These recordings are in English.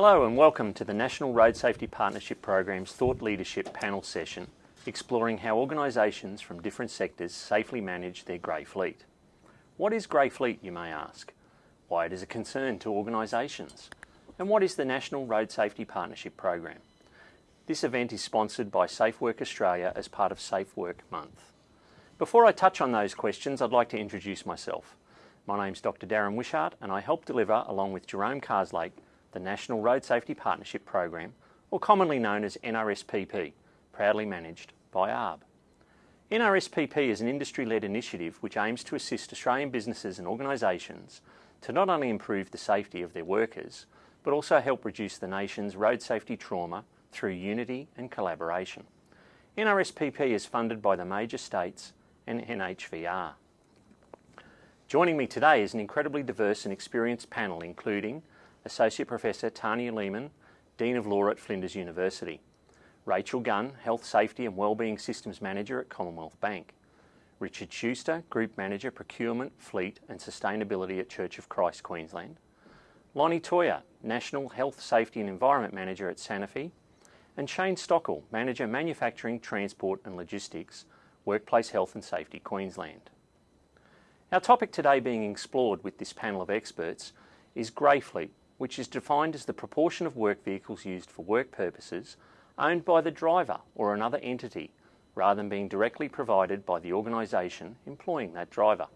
Hello and welcome to the National Road Safety Partnership Program's Thought Leadership panel session exploring how organisations from different sectors safely manage their grey fleet. What is grey fleet, you may ask? Why it is a concern to organisations? And what is the National Road Safety Partnership Program? This event is sponsored by Safe Work Australia as part of Safe Work Month. Before I touch on those questions, I'd like to introduce myself. My name's Dr Darren Wishart and I help deliver, along with Jerome Carslake, the National Road Safety Partnership Program, or commonly known as NRSPP, proudly managed by ARRB. NRSPP is an industry-led initiative which aims to assist Australian businesses and organisations to not only improve the safety of their workers, but also help reduce the nation's road safety trauma through unity and collaboration. NRSPP is funded by the major states and NHVR. Joining me today is an incredibly diverse and experienced panel including Associate Professor Tania Leiman, Dean of Law at Flinders University, Rachel Gunn, Health, Safety and Wellbeing Systems Manager at Commonwealth Bank, Richard Schuster, Group Manager Procurement, Fleet and Sustainability at Church of Christ Queensland, Lonnie Toya, National Health, Safety and Environment Manager at Sanofi, and Shane Stockel, Manager Manufacturing, Transport and Logistics, Workplace Health and Safety Queensland. Our topic today being explored with this panel of experts is grey fleet, which is defined as the proportion of work vehicles used for work purposes owned by the driver or another entity rather than being directly provided by the organisation employing that driver.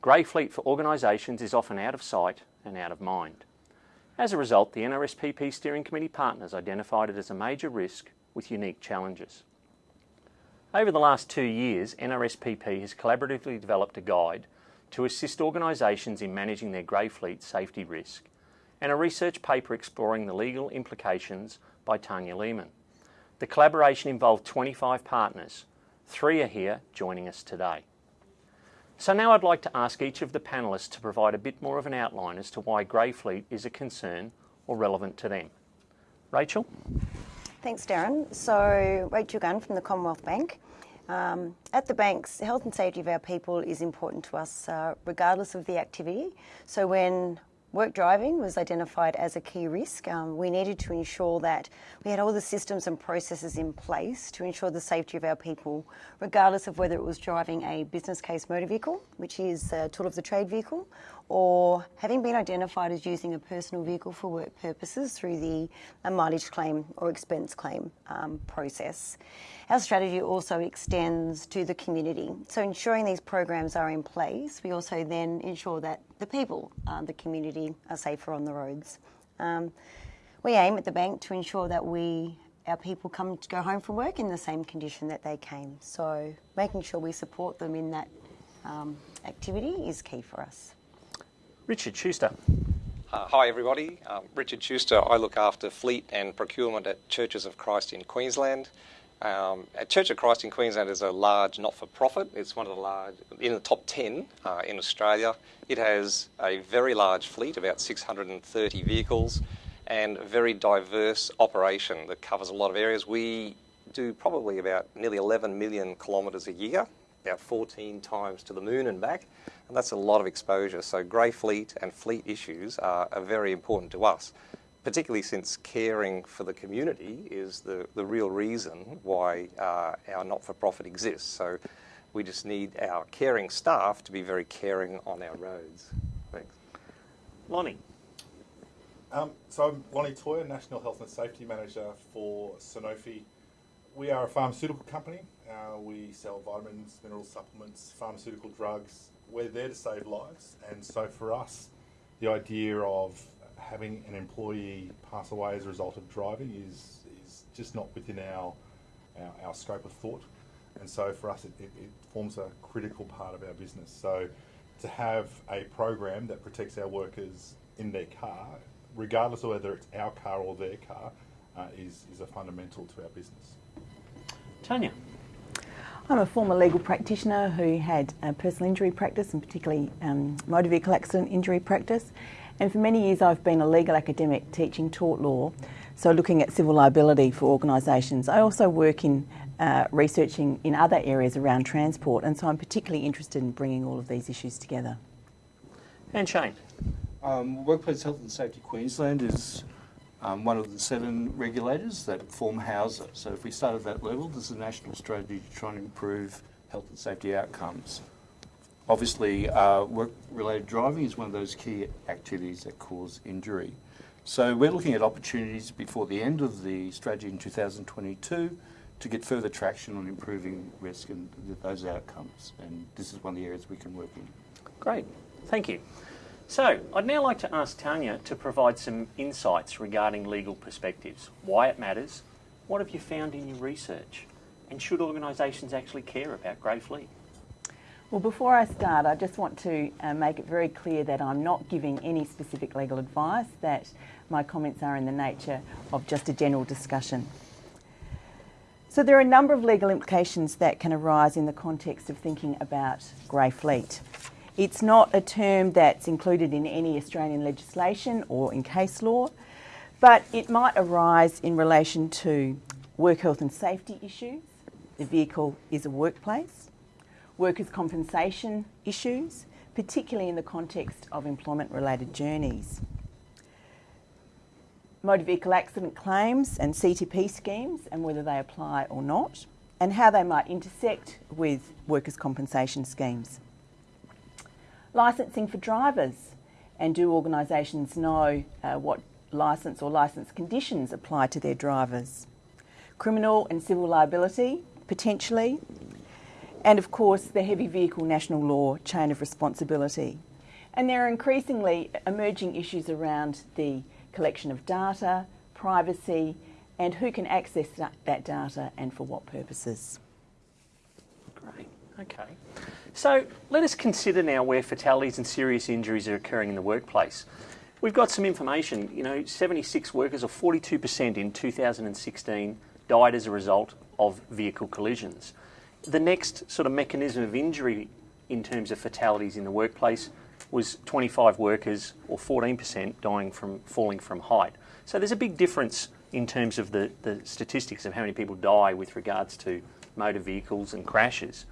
Grey fleet for organisations is often out of sight and out of mind. As a result, the NRSPP Steering Committee partners identified it as a major risk with unique challenges. Over the last two years, NRSPP has collaboratively developed a guide to assist organisations in managing their grey fleet safety risk and a research paper exploring the legal implications by Tania Leiman. The collaboration involved 25 partners. Three are here joining us today. So now I'd like to ask each of the panellists to provide a bit more of an outline as to why grey fleet is a concern or relevant to them. Rachel? Thanks, Darren. So, Rachel Gunn from the Commonwealth Bank. Um, at the banks, health and safety of our people is important to us uh, regardless of the activity. So when Work driving was identified as a key risk. Um, we needed to ensure that we had all the systems and processes in place to ensure the safety of our people, regardless of whether it was driving a business case motor vehicle, which is a tool of the trade vehicle, or having been identified as using a personal vehicle for work purposes through the mileage claim or expense claim um, process. Our strategy also extends to the community. So ensuring these programs are in place, we also then ensure that the people, uh, the community, are safer on the roads. Um, we aim at the bank to ensure that we our people come to go home from work in the same condition that they came. So making sure we support them in that um, activity is key for us. Richard Schuster. Uh, hi everybody, um, Richard Schuster. I look after fleet and procurement at Churches of Christ in Queensland. Um, Church of Christ in Queensland is a large not-for-profit. It's one of the large, in the top 10 uh, in Australia. It has a very large fleet, about 630 vehicles, and a very diverse operation that covers a lot of areas. We do probably about nearly 11 million kilometres a year, about 14 times to the moon and back, and that's a lot of exposure. So grey fleet and fleet issues are, are very important to us particularly since caring for the community is the, the real reason why uh, our not-for-profit exists. So we just need our caring staff to be very caring on our roads. Thanks. Lonnie. Um, so I'm Lonnie Toyer, National Health and Safety Manager for Sanofi. We are a pharmaceutical company. Uh, we sell vitamins, mineral supplements, pharmaceutical drugs. We're there to save lives. And so for us, the idea of having an employee pass away as a result of driving is, is just not within our, our, our scope of thought. And so for us, it, it, it, forms a critical part of our business. So to have a program that protects our workers in their car, regardless of whether it's our car or their car, uh, is, is a fundamental to our business. Tania. I'm a former legal practitioner who had a personal injury practice and particularly um, motor vehicle accident injury practice. And for many years I've been a legal academic teaching tort law, so looking at civil liability for organisations. I also work in uh, researching in other areas around transport and so I'm particularly interested in bringing all of these issues together. And Shane? Um, Workplace Health and Safety Queensland is um, one of the seven regulators that form HWSA. So if we start at that level, there's a national strategy to try and improve health and safety outcomes. Obviously, uh, work-related driving is one of those key activities that cause injury. So we're looking at opportunities before the end of the strategy in 2022 to get further traction on improving risk and those outcomes. And this is one of the areas we can work in. Great, thank you. So, I'd now like to ask Tania to provide some insights regarding legal perspectives, why it matters, what have you found in your research, and should organisations actually care about grey fleet? Well, before I start, I just want to uh, make it very clear that I'm not giving any specific legal advice, that my comments are in the nature of just a general discussion. So there are a number of legal implications that can arise in the context of thinking about grey fleet. It's not a term that's included in any Australian legislation or in case law, but it might arise in relation to work health and safety issues. The vehicle is a workplace. Workers' compensation issues, particularly in the context of employment related journeys. Motor vehicle accident claims and CTP schemes and whether they apply or not, and how they might intersect with workers' compensation schemes licensing for drivers and do organisations know uh, what licence or licence conditions apply to their drivers? Criminal and civil liability, potentially, and of course the heavy vehicle national law chain of responsibility. And there are increasingly emerging issues around the collection of data, privacy, and who can access that data and for what purposes. Great, okay. So let us consider now where fatalities and serious injuries are occurring in the workplace. We've got some information, you know, 76 workers or 42% in 2016 died as a result of vehicle collisions. The next sort of mechanism of injury in terms of fatalities in the workplace was 25 workers or 14% dying from falling from height. So there's a big difference in terms of the, the statistics of how many people die with regards to motor vehicles and crashes.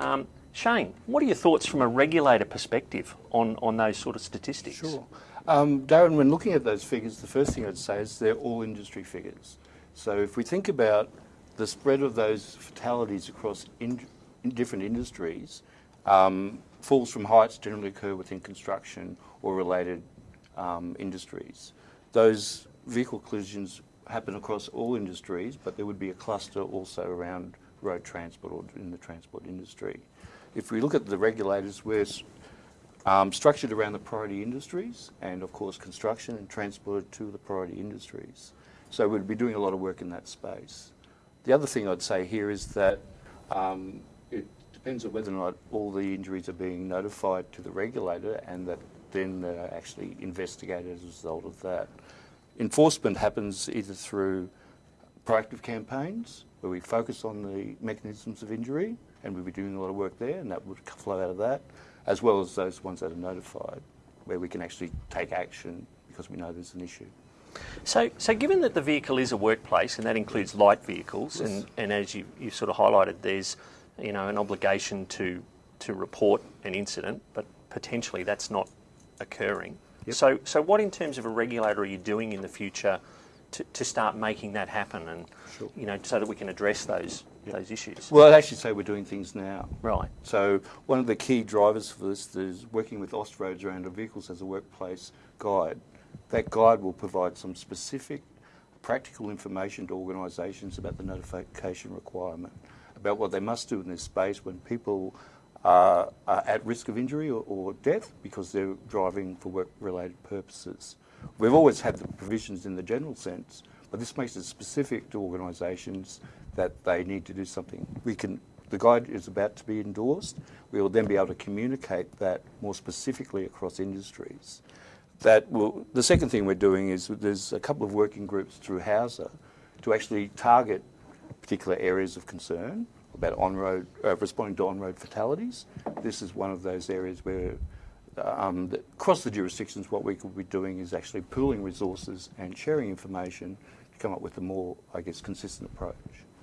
Um, Shane, what are your thoughts from a regulator perspective on, on those sort of statistics? Sure. Um, Darren, when looking at those figures, the first thing I'd say is they're all industry figures. So if we think about the spread of those fatalities across in, in different industries, um, falls from heights generally occur within construction or related um, industries. Those vehicle collisions happen across all industries, but there would be a cluster also around road transport or in the transport industry if we look at the regulators, we're um, structured around the priority industries and, of course, construction and transported to the priority industries. So we'd be doing a lot of work in that space. The other thing I'd say here is that um, it depends on whether or not all the injuries are being notified to the regulator and that then they're actually investigated as a result of that. Enforcement happens either through proactive campaigns where we focus on the mechanisms of injury and we'll be doing a lot of work there, and that would flow out of that, as well as those ones that are notified, where we can actually take action because we know there's an issue. So, so given that the vehicle is a workplace, and that includes light vehicles, yes. and, and as you, you sort of highlighted, there's you know an obligation to to report an incident, but potentially that's not occurring. Yep. So, so what in terms of a regulator are you doing in the future to, to start making that happen, and sure. you know so that we can address those those issues? Well, I'd actually say we're doing things now. Right. So one of the key drivers for this is working with Austroads around our vehicles as a workplace guide. That guide will provide some specific practical information to organisations about the notification requirement, about what they must do in this space when people are, are at risk of injury or, or death because they're driving for work-related purposes. We've always had the provisions in the general sense, but this makes it specific to organisations that they need to do something. We can, the guide is about to be endorsed. We will then be able to communicate that more specifically across industries. That will, the second thing we're doing is there's a couple of working groups through HWSA to actually target particular areas of concern about on-road, uh, responding to on-road fatalities. This is one of those areas where um, across the jurisdictions what we could be doing is actually pooling resources and sharing information come up with a more, I guess, consistent approach.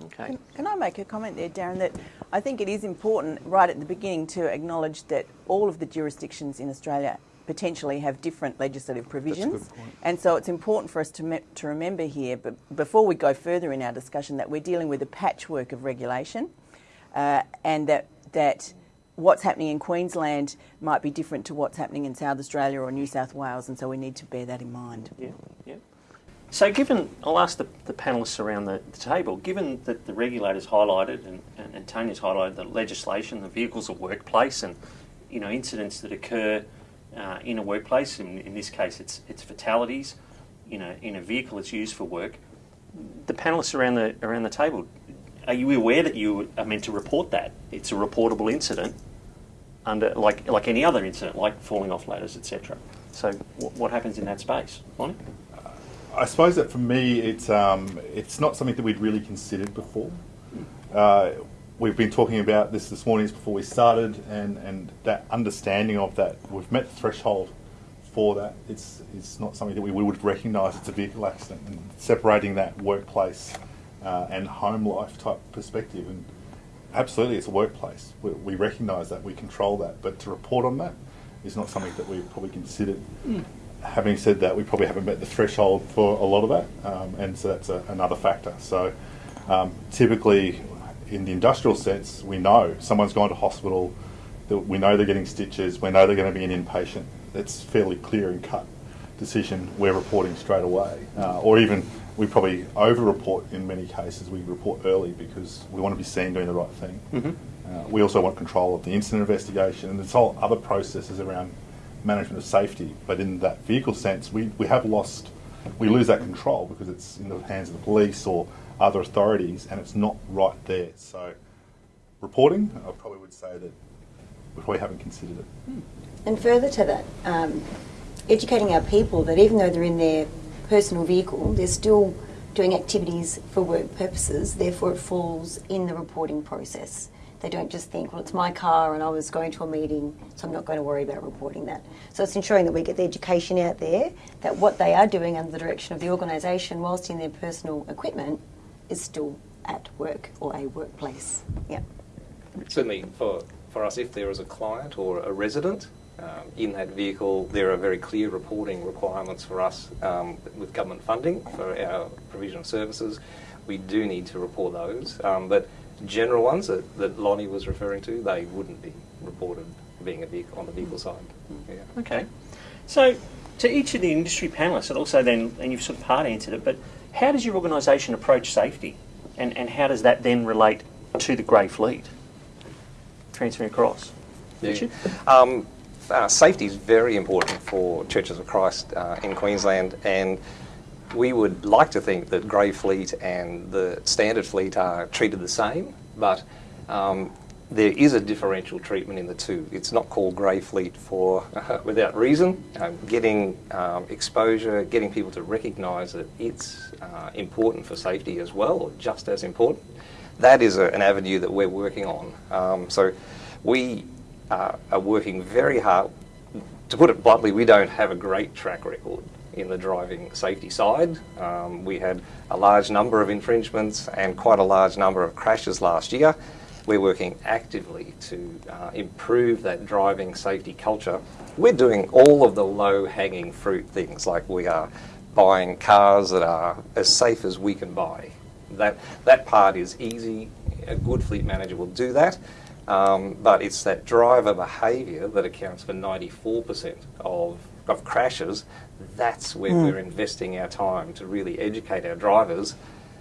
Okay. Can, can, I make a comment there, Darren, that I think it is important right at the beginning to acknowledge that all of the jurisdictions in Australia potentially have different legislative provisions. point. And so it's important for us to, me- to remember here, but before we go further in our discussion, that we're dealing with a patchwork of regulation uh, and that, that what's happening in Queensland might be different to what's happening in South Australia or New South Wales, and so we need to bear that in mind. Yeah, yeah. So, given, I'll ask the, the panellists around the, the table, given that the regulators highlighted and, and, and Tania's highlighted the legislation, the vehicles of workplace, and you know incidents that occur uh, in a workplace, in, in this case it's, it's fatalities, you know, in a vehicle that's used for work, the panellists around the, around the table, are you aware that you are meant to report that? It's a reportable incident under like like any other incident, like falling off ladders, etc. So, what, happens in that space, Lonnie? I suppose that for me, it's um, it's not something that we'd really considered before. Uh, we've been talking about this this morning before we started, and, and that understanding of that we've met the threshold for that. It's it's not something that we we would recognise it's a vehicle accident, and separating that workplace uh, and home life type perspective. And absolutely, it's a workplace. We, we recognise that, we control that, but to report on that is not something that we've probably considered having said that, we probably haven't met the threshold for a lot of that, um, and so that's a, another factor. So, um, typically, in the industrial sense, we know someone's gone to hospital, that we know they're getting stitches, we know they're going to be an inpatient. That's fairly clear and cut decision. We're reporting straight away, uh, or even we probably over-report in many cases. We report early because we want to be seen doing the right thing. Uh, we also want control of the incident investigation and there's whole other processes around management of safety. But in that vehicle sense, we, we have lost, we lose that control because it's in the hands of the police or other authorities and it's not right there. So, reporting, I probably would say that we probably haven't considered it. And further to that, um, educating our people that even though they're in their personal vehicle, they're still doing activities for work purposes, therefore it falls in the reporting process. They don't just think, well, it's my car and I was going to a meeting, so I'm not going to worry about reporting that. So it's ensuring that we get the education out there that what they are doing under the direction of the organisation, whilst in their personal equipment, is still at work or a workplace. Yeah. Certainly for, for us, if there is a client or a resident um, in that vehicle, there are very clear reporting requirements for us um, with government funding for our provision of services. We do need to report those, um, but general ones that, that Lonnie was referring to, they wouldn't be reported being a vehicle on the vehicle side. Yeah. Okay. So, to each of the industry panellists, and also then, and you've sort of part answered it, but how does your organisation approach safety? And, and how does that then relate to the grey fleet? Transferring across. Yeah. Um, uh, safety is very important for Churches of Christ uh, in Queensland, and we would like to think that Grey Fleet and the Standard Fleet are treated the same, but um, there is a differential treatment in the two. It's not called Grey Fleet for without reason. Um, getting um, exposure, getting people to recognise that it's uh, important for safety as well, or just as important. That is a, an avenue that we're working on. Um, so we uh, are working very hard. To put it bluntly, we don't have a great track record in the driving safety side. Um, we had a large number of infringements and quite a large number of crashes last year. We're working actively to uh, improve that driving safety culture. We're doing all of the low hanging fruit things like we are buying cars that are as safe as we can buy. That, that part is easy. A good fleet manager will do that. Um, but it's that driver behaviour that accounts for 94% of, of crashes. That's where hmm. we're investing our time to really educate our drivers.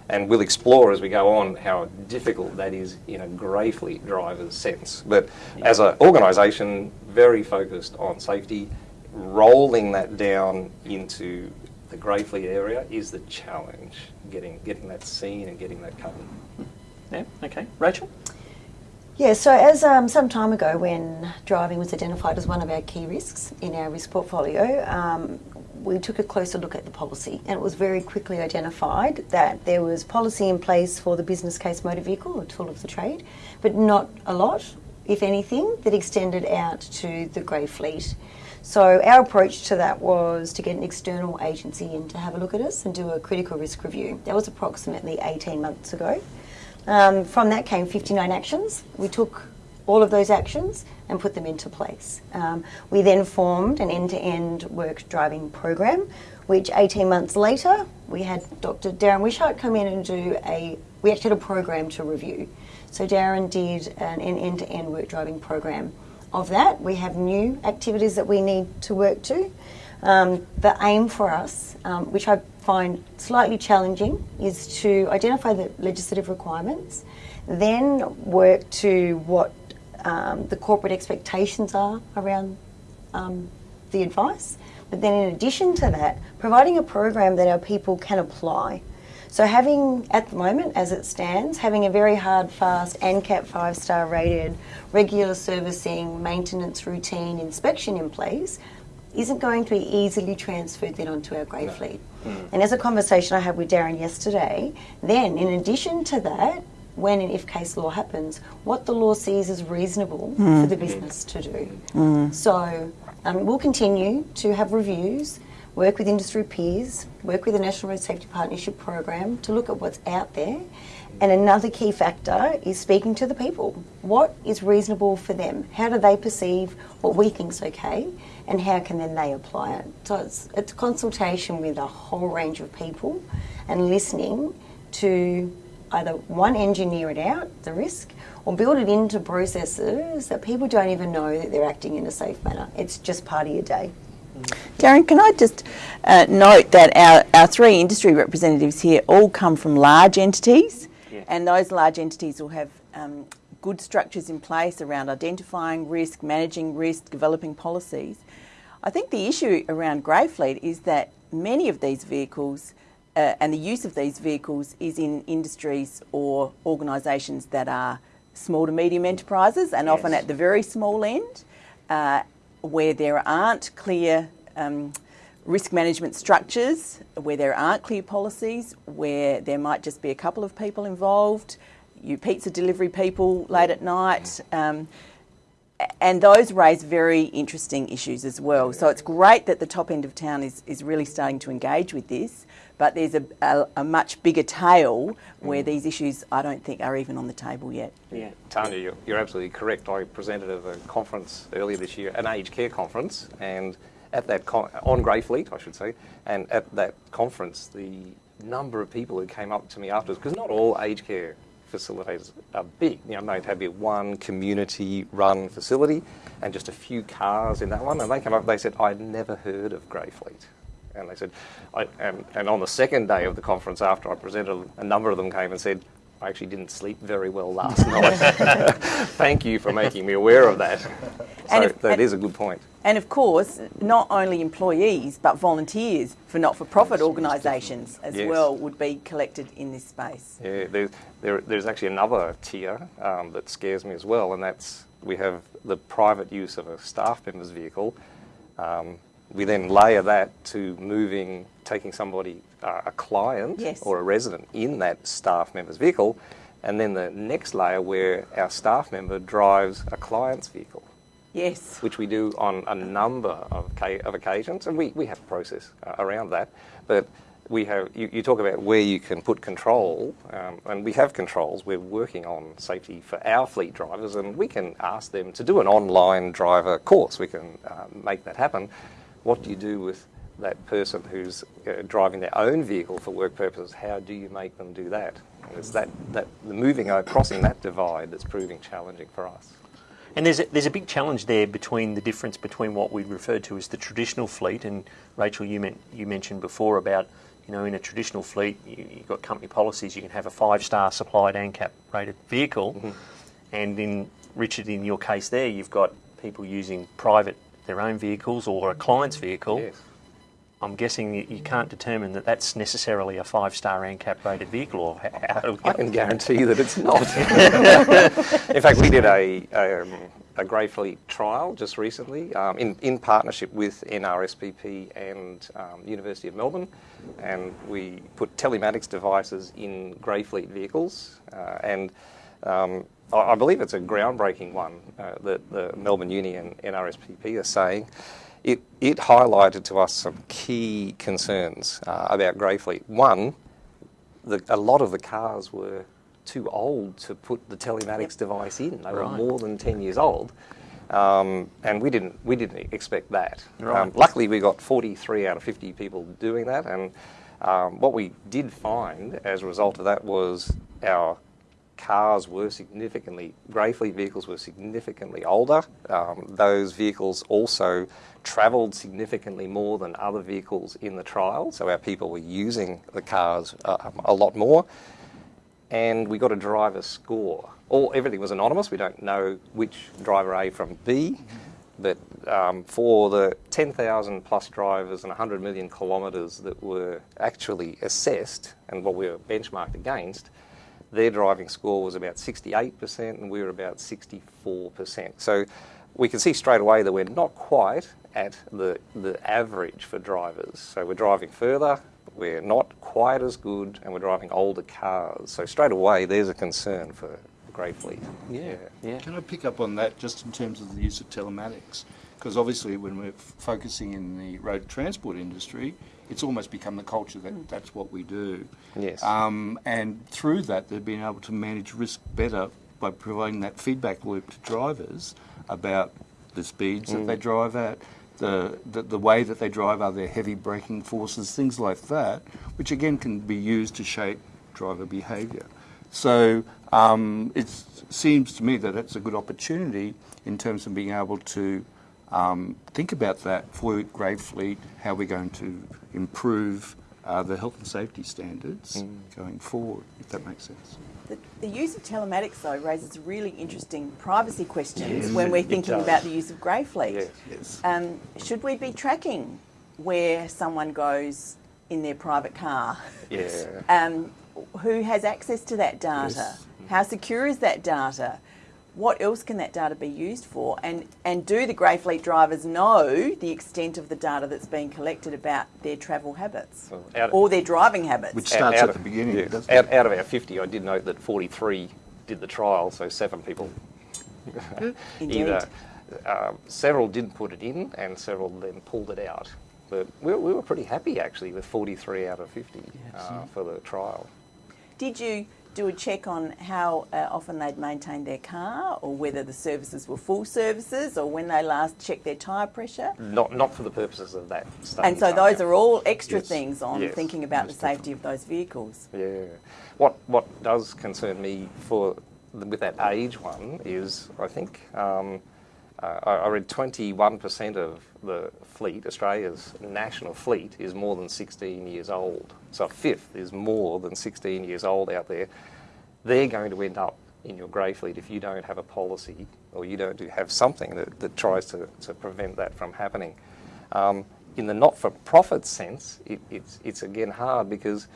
And we'll explore as we go on how difficult that is in a grey fleet driver's sense. But as an organisation, very focused on safety, rolling that down into the grey fleet area is the challenge, getting, getting that seen and getting that covered. Yeah, okay. Rachel? Yeah, so as um, some time ago, when driving was identified as one of our key risks in our risk portfolio, um, we took a closer look at the policy, and it was very quickly identified that there was policy in place for the business case motor vehicle, a tool of the trade, but not a lot, if anything, that extended out to the grey fleet. So our approach to that was to get an external agency in to have a look at us and do a critical risk review. That was approximately 18 months ago. Um, from that came 59 actions. We took all of those actions and put them into place. Um, we then formed an end-to-end work driving program, which 18 months later, we had Dr. Darren Wishart come in and do a, we actually had a program to review. So Darren did an end-to-end work driving program. Of that, we have new activities that we need to work to. Um, the aim for us, um, which I find slightly challenging, is to identify the legislative requirements, then work to what um, the corporate expectations are around um, the advice. But then, in addition to that, providing a program that our people can apply. So, having at the moment, as it stands, having a very hard, fast, ANCAP five star rated, regular servicing, maintenance routine, inspection in place isn't going to be easily transferred then onto our grey no. fleet. Mm. And as a conversation I had with Darren yesterday, then in addition to that, when and if case law happens, what the law sees as reasonable mm. for the business to do. Mm. So um, we'll continue to have reviews, work with industry peers, work with the National Road Safety Partnership Program to look at what's out there. And another key factor is speaking to the people. What is reasonable for them? How do they perceive what we think is okay? And how can then they apply it? So it's, it's consultation with a whole range of people and listening to either one, engineer it out, the risk, or build it into processes that people don't even know that they're acting in a safe manner. It's just part of your day. Darren, can I just uh, note that our, our three industry representatives here all come from large entities, yeah. and those large entities will have um, good structures in place around identifying risk, managing risk, developing policies. I think the issue around grey fleet is that many of these vehicles uh, and the use of these vehicles is in industries or organisations that are small to medium enterprises and yes. often at the very small end uh, where there aren't clear um, risk management structures, where there aren't clear policies, where there might just be a couple of people involved, you pizza delivery people late at night. Um, and those raise very interesting issues as well. So it's great that the top end of town is, is really starting to engage with this but there's a, a, a much bigger tail where mm. these issues I don't think are even on the table yet. Yeah, Tania, you're, you're absolutely correct. I presented at a conference earlier this year, an aged care conference, and at that con- on Greyfleet, I should say, and at that conference, the number of people who came up to me afterwards, because not all aged care facilities are big. You know, they have be one community-run facility and just a few cars in that one. And they came up, they said, "I'd never heard of Greyfleet." And they said, and, and on the second day of the conference after I presented, a number of them came and said, I actually didn't sleep very well last night. Thank you for making me aware of that. So if, that is a good point. And of course, not only employees but volunteers for not-for-profit organisations as yes. well would be collected in this space. Yeah, there's, there, there's actually another tier um, that scares me as well, and that's we have the private use of a staff member's vehicle. Um, we then layer that to moving, taking somebody, uh, a client yes. or a resident in that staff member's vehicle, and then the next layer where our staff member drives a client's vehicle. Yes. Which we do on a number of, of occasions, and we, we have a process uh, around that. But we have, you, you, talk about where you can put control, um, and we have controls. We're working on safety for our fleet drivers, and we can ask them to do an online driver course. We can uh, make that happen. What do you do with that person who's uh, driving their own vehicle for work purposes? How do you make them do that? And it's that, that the moving, uh, crossing that divide that's proving challenging for us. And there's a, there's a big challenge there between the difference between what we refer to as the traditional fleet, and Rachel, you, meant, you mentioned before about, you know, in a traditional fleet, you, have got company policies, you can have a five-star supplied ANCAP rated vehicle, mm-hmm. and in Richard, in your case there, you've got people using private their own vehicles or a client's vehicle, yes. I'm guessing you can't determine that that's necessarily a five-star ANCAP rated vehicle. Or how I can guarantee that it's not. in fact, we did a, um, a Grey Fleet trial just recently um, in, in partnership with NRSPP and um, University of Melbourne, and we put telematics devices in Grey Fleet vehicles, uh, and um, I believe it's a groundbreaking one uh, that the Melbourne Uni and NRSPP are saying. It, it highlighted to us some key concerns uh, about Greyfleet. One, the, a lot of the cars were too old to put the telematics Yep. device in. They were more than 10 years old. Um, and we didn't, we didn't expect that. Right. Um, luckily, we got 43 out of 50 people doing that. And um, what we did find as a result of that was our cars were significantly, grey fleet vehicles were significantly older. Um, those vehicles also travelled significantly more than other vehicles in the trial, so our people were using the cars uh, a lot more. And we got a driver score. All everything was anonymous. We don't know which driver A from B, but um, for the 10,000 plus drivers and 100 million kilometres that were actually assessed and what we were benchmarked against, their driving score was about 68% and we were about 64%. So we can see straight away that we're not quite at the, the average for drivers. So we're driving further, we're not quite as good, and we're driving older cars. So straight away, there's a concern for Grey Fleet. Yeah, yeah. Can I pick up on that just in terms of the use of telematics? Because obviously, when we're f- focusing in the road transport industry, it's almost become the culture that that's what we do. Yes. Um, and through that, they've been able to manage risk better by providing that feedback loop to drivers about the speeds that they drive at, the, the, the way that they drive, are there heavy braking forces, things like that, which again can be used to shape driver behaviour. So um, it seems to me that it's a good opportunity in terms of being able to um, think about that for Grey Fleet, how we're going to improve uh, the health and safety standards going forward, if that makes sense. The, the use of telematics, though, raises really interesting privacy questions Yes, when we're thinking about the use of grey fleet. Yes. Yes. Um, should we be tracking where someone goes in their private car? Yeah. Um, who has access to that data? Yes. How secure is that data? What else can that data be used for? And, and do the grey fleet drivers know the extent of the data that's being collected about their travel habits Well, out- or their driving habits? Which starts Out at of- the beginning, yeah. out, out of our 50, I did note that 43 did the trial, so seven people. Indeed. Either um, several didn't put it in, and several then pulled it out. But we, we were pretty happy actually with 43 out of 50 uh, for the trial. Did you do a check on how uh, often they'd maintained their car or whether the services were full services or when they last checked their tyre pressure? Not not for the purposes of that study. And so those are all extra Yes. things on Yes, thinking about the safety of those vehicles. Yeah. What what does concern me for with that age one is I think um, uh, I, read 21% of the fleet, Australia's national fleet, is more than 16 years old. So a fifth is more than 16 years old out there. They're going to end up in your grey fleet if you don't have a policy or you don't do, have something that, that tries to, to prevent that from happening. Um, in the not-for-profit sense, it, it's, it's again hard because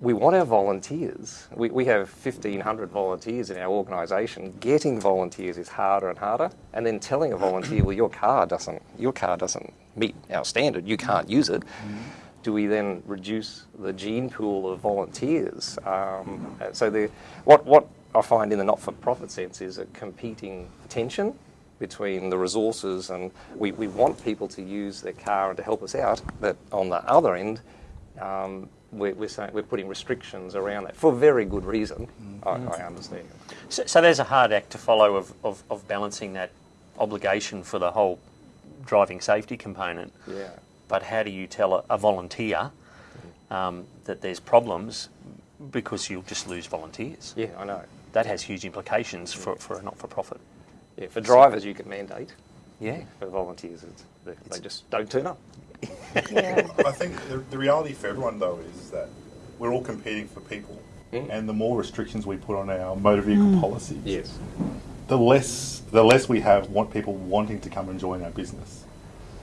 we want our volunteers. We, we have 1,500 volunteers in our organisation. Getting volunteers is harder and harder. And then telling a volunteer, well, your car doesn't, your car doesn't meet our standard. You can't use it. Do we then reduce the gene pool of volunteers? Um, so the, what, what I find in the not-for-profit sense is a competing tension between the resources and we, we want people to use their car and to help us out, but on the other end, um, we're, we're, saying, we're putting restrictions around that for very good reason. I, I understand. So, so there's a hard act to follow of, of, of balancing that obligation for the whole driving safety component. Yeah. But how do you tell a, a volunteer um, that there's problems because you'll just lose volunteers? Yeah, I know. That has huge implications for, for a not-for-profit. Yeah, for drivers, you can mandate. Yeah. For volunteers, it's, they, they just don't turn up. Yeah. I think the, the reality for everyone though is that we're all competing for people, mm. and the more restrictions we put on our motor vehicle mm. policies, Yes. the less the less we have want people wanting to come and join our business.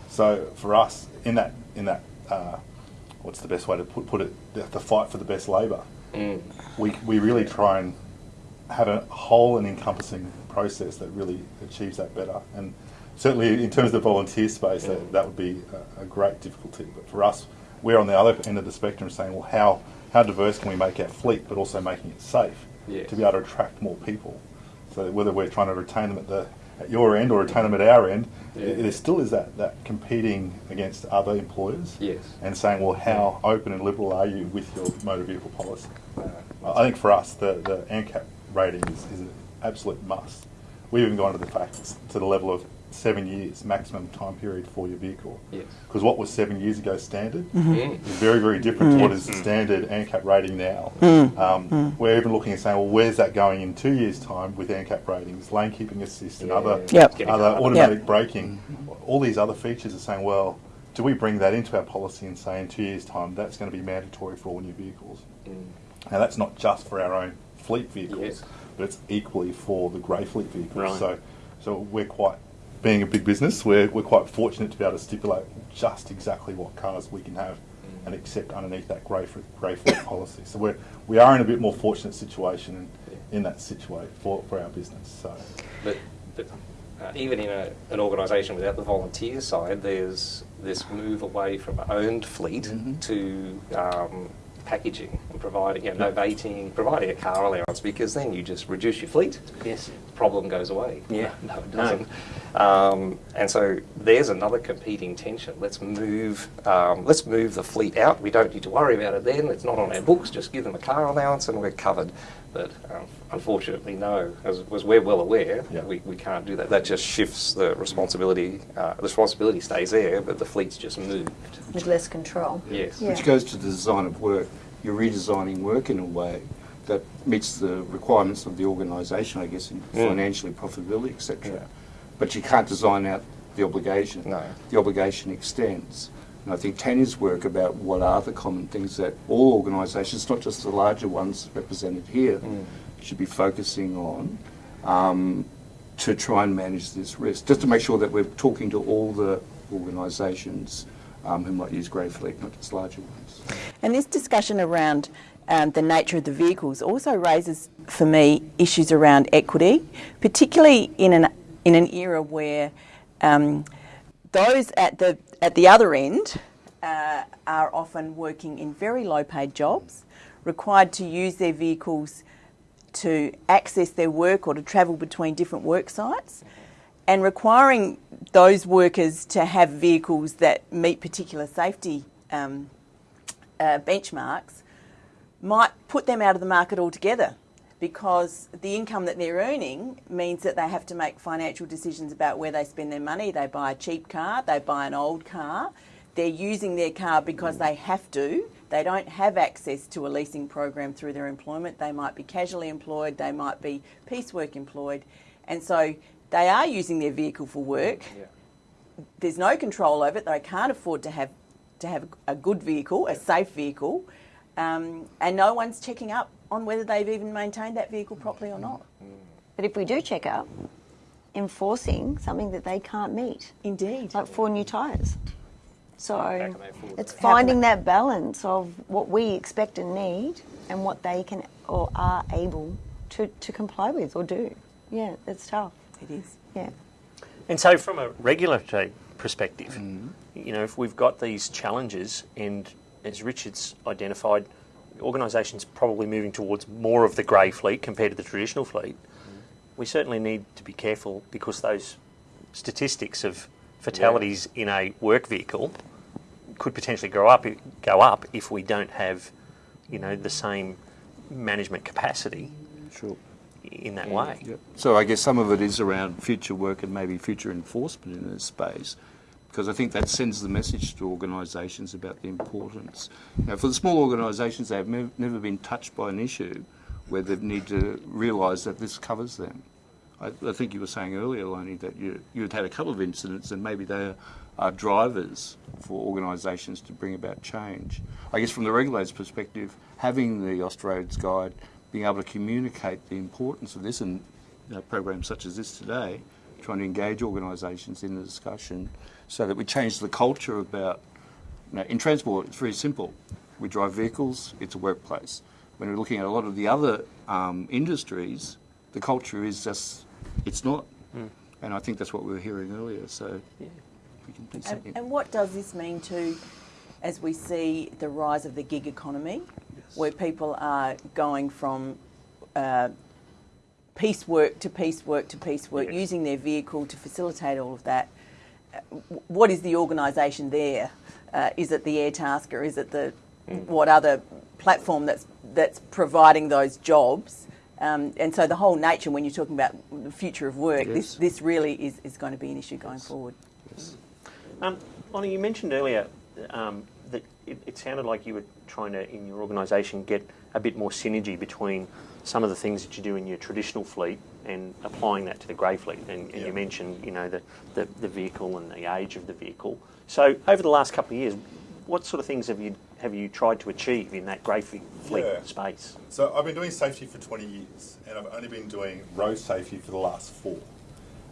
So for us, in that in that uh, what's the best way to put, put it? The, the fight for the best labour. Mm. We we really try and have a whole and encompassing process that really achieves that better. And certainly in terms of the volunteer space, that, that would be a, a great difficulty. But for us, we're on the other end of the spectrum saying, well, how, how diverse can we make our fleet, but also making it safe Yes. to be able to attract more people? So whether we're trying to retain them at the at your end or retain them at our end, Yeah. there still is that, that competing against other employers Yes. and saying, well, how open and liberal are you with your motor vehicle policy? Uh, I think for us, the, the ANCAP rating is, is an absolute must. We've even gone to the fact to the level of seven years maximum time period for your vehicle. Yes. Because what was seven years ago standard Mm. is very, very different to mm. what is the standard ANCAP rating now. Mm. Mm. Um, We're even looking and saying, well, where's that going in two years' time with ANCAP ratings, lane keeping assist, and Yeah. other Yep. Other harder. automatic braking, mm-hmm. all these other features are saying, well, do we bring that into our policy and say in two years' time that's going to be mandatory for all new vehicles? Now that's not just for our own fleet vehicles, Yes. but it's equally for the grey fleet vehicles. Right. So, so we're quite, being a big business, we're, we're quite fortunate to be able to stipulate just exactly what cars we can have and accept underneath that grey, fleet policy. So we're, we are in a bit more fortunate situation in, in that situation for, for our business. So. But, but uh, even in a, an organisation without the volunteer side, there's this move away from owned fleet to um, packaging and providing, you know, novating, providing a car allowance because then you just reduce your fleet. Yes. Problem goes away. Yeah. No, it doesn't. Um, and so there's another competing tension. Let's move. Um, let's move the fleet out. We don't need to worry about it then. It's not on our books. Just give them a car allowance and we're covered. But um, unfortunately, no. As, as we're well aware, Yeah. we, we can't do that. That just shifts the responsibility. Uh, the responsibility stays there, but the fleet's just moved. with less control. Yes. Yeah. Which goes to the design of work. You're redesigning work in a way that meets the requirements of the organisation, I guess, in Mm. financially profitability, etc. Yeah. But you can't design out the obligation. No. The obligation extends. And I think Tania's work about what are the common things that all organisations, not just the larger ones represented here, Mm. should be focusing on um, to try and manage this risk. Just to make sure that we're talking to all the organisations um, who might use grey fleet, not just larger ones. And this discussion around um, the nature of the vehicles also raises, for me, issues around equity, particularly in an in an era where um, those at the at the other end uh, are often working in very low-paid jobs, required to use their vehicles to access their work or to travel between different work sites, and requiring those workers to have vehicles that meet particular safety um, uh, benchmarks might put them out of the market altogether because the income that they're earning means that they have to make financial decisions about where they spend their money. They buy a cheap car, they buy an old car, they're using their car because they have to. They don't have access to a leasing program through their employment. They might be casually employed, they might be piecework employed, and so they are using their vehicle for work Yeah. there's no control over it. They can't afford to have to have a good vehicle, a safe vehicle, um, and no one's checking up on whether they've even maintained that vehicle properly or not. But if we do check up, enforcing something that they can't meet, Indeed. like four new tyres. So can they afford it's that? How can finding that balance of what we expect and need and what they can or are able to, to comply with or do. Yeah, it's tough. It is. Yeah. And so, from a regulatory perspective, mm. you know, if we've got these challenges, and as Richard's identified, organisations probably moving towards more of the grey fleet compared to the traditional fleet, we certainly need to be careful because those statistics of fatalities in a work vehicle could potentially grow up, go up if we don't have, you know, the same management capacity Sure. in that way. Yep. So I guess some of it is around future work and maybe future enforcement in this space, because I think that sends the message to organisations about the importance. Now, for the small organisations, they have nev- never been touched by an issue where they need to realise that this covers them. I, I think you were saying earlier, Lonnie, that you, you had a couple of incidents and maybe they are drivers for organisations to bring about change. I guess from the regulator's perspective, having the Austroads Guide, being able to communicate the importance of this and you know, programs such as this today, trying to engage organisations in the discussion so that we change the culture about, you know, in transport, it's very simple. We drive vehicles, it's a workplace. When we're looking at a lot of the other um, industries, the culture is just, it's not. And I think that's what we were hearing earlier. So we can do And, something. and what does this mean to, as we see the rise of the gig economy, where people are going from uh, piecework to piecework to piecework, Yes. using their vehicle to facilitate all of that? Uh, What is the organisation there? Uh, is it the Airtasker? Is it the what other platform that's that's providing those jobs. Um, and so the whole nature, when you're talking about the future of work, Yes. this, this really is, is going to be an issue going forward. Um, Lonnie, you mentioned earlier um, that it, it sounded like you were trying to, in your organisation, get a bit more synergy between some of the things that you do in your traditional fleet and applying that to the grey fleet. And, and you mentioned, you know, the, the, the vehicle and the age of the vehicle. So over the last couple of years, what sort of things have you have you tried to achieve in that grey fleet fleet Yeah. space? So I've been doing safety for 20 years, and I've only been doing road safety for the last four.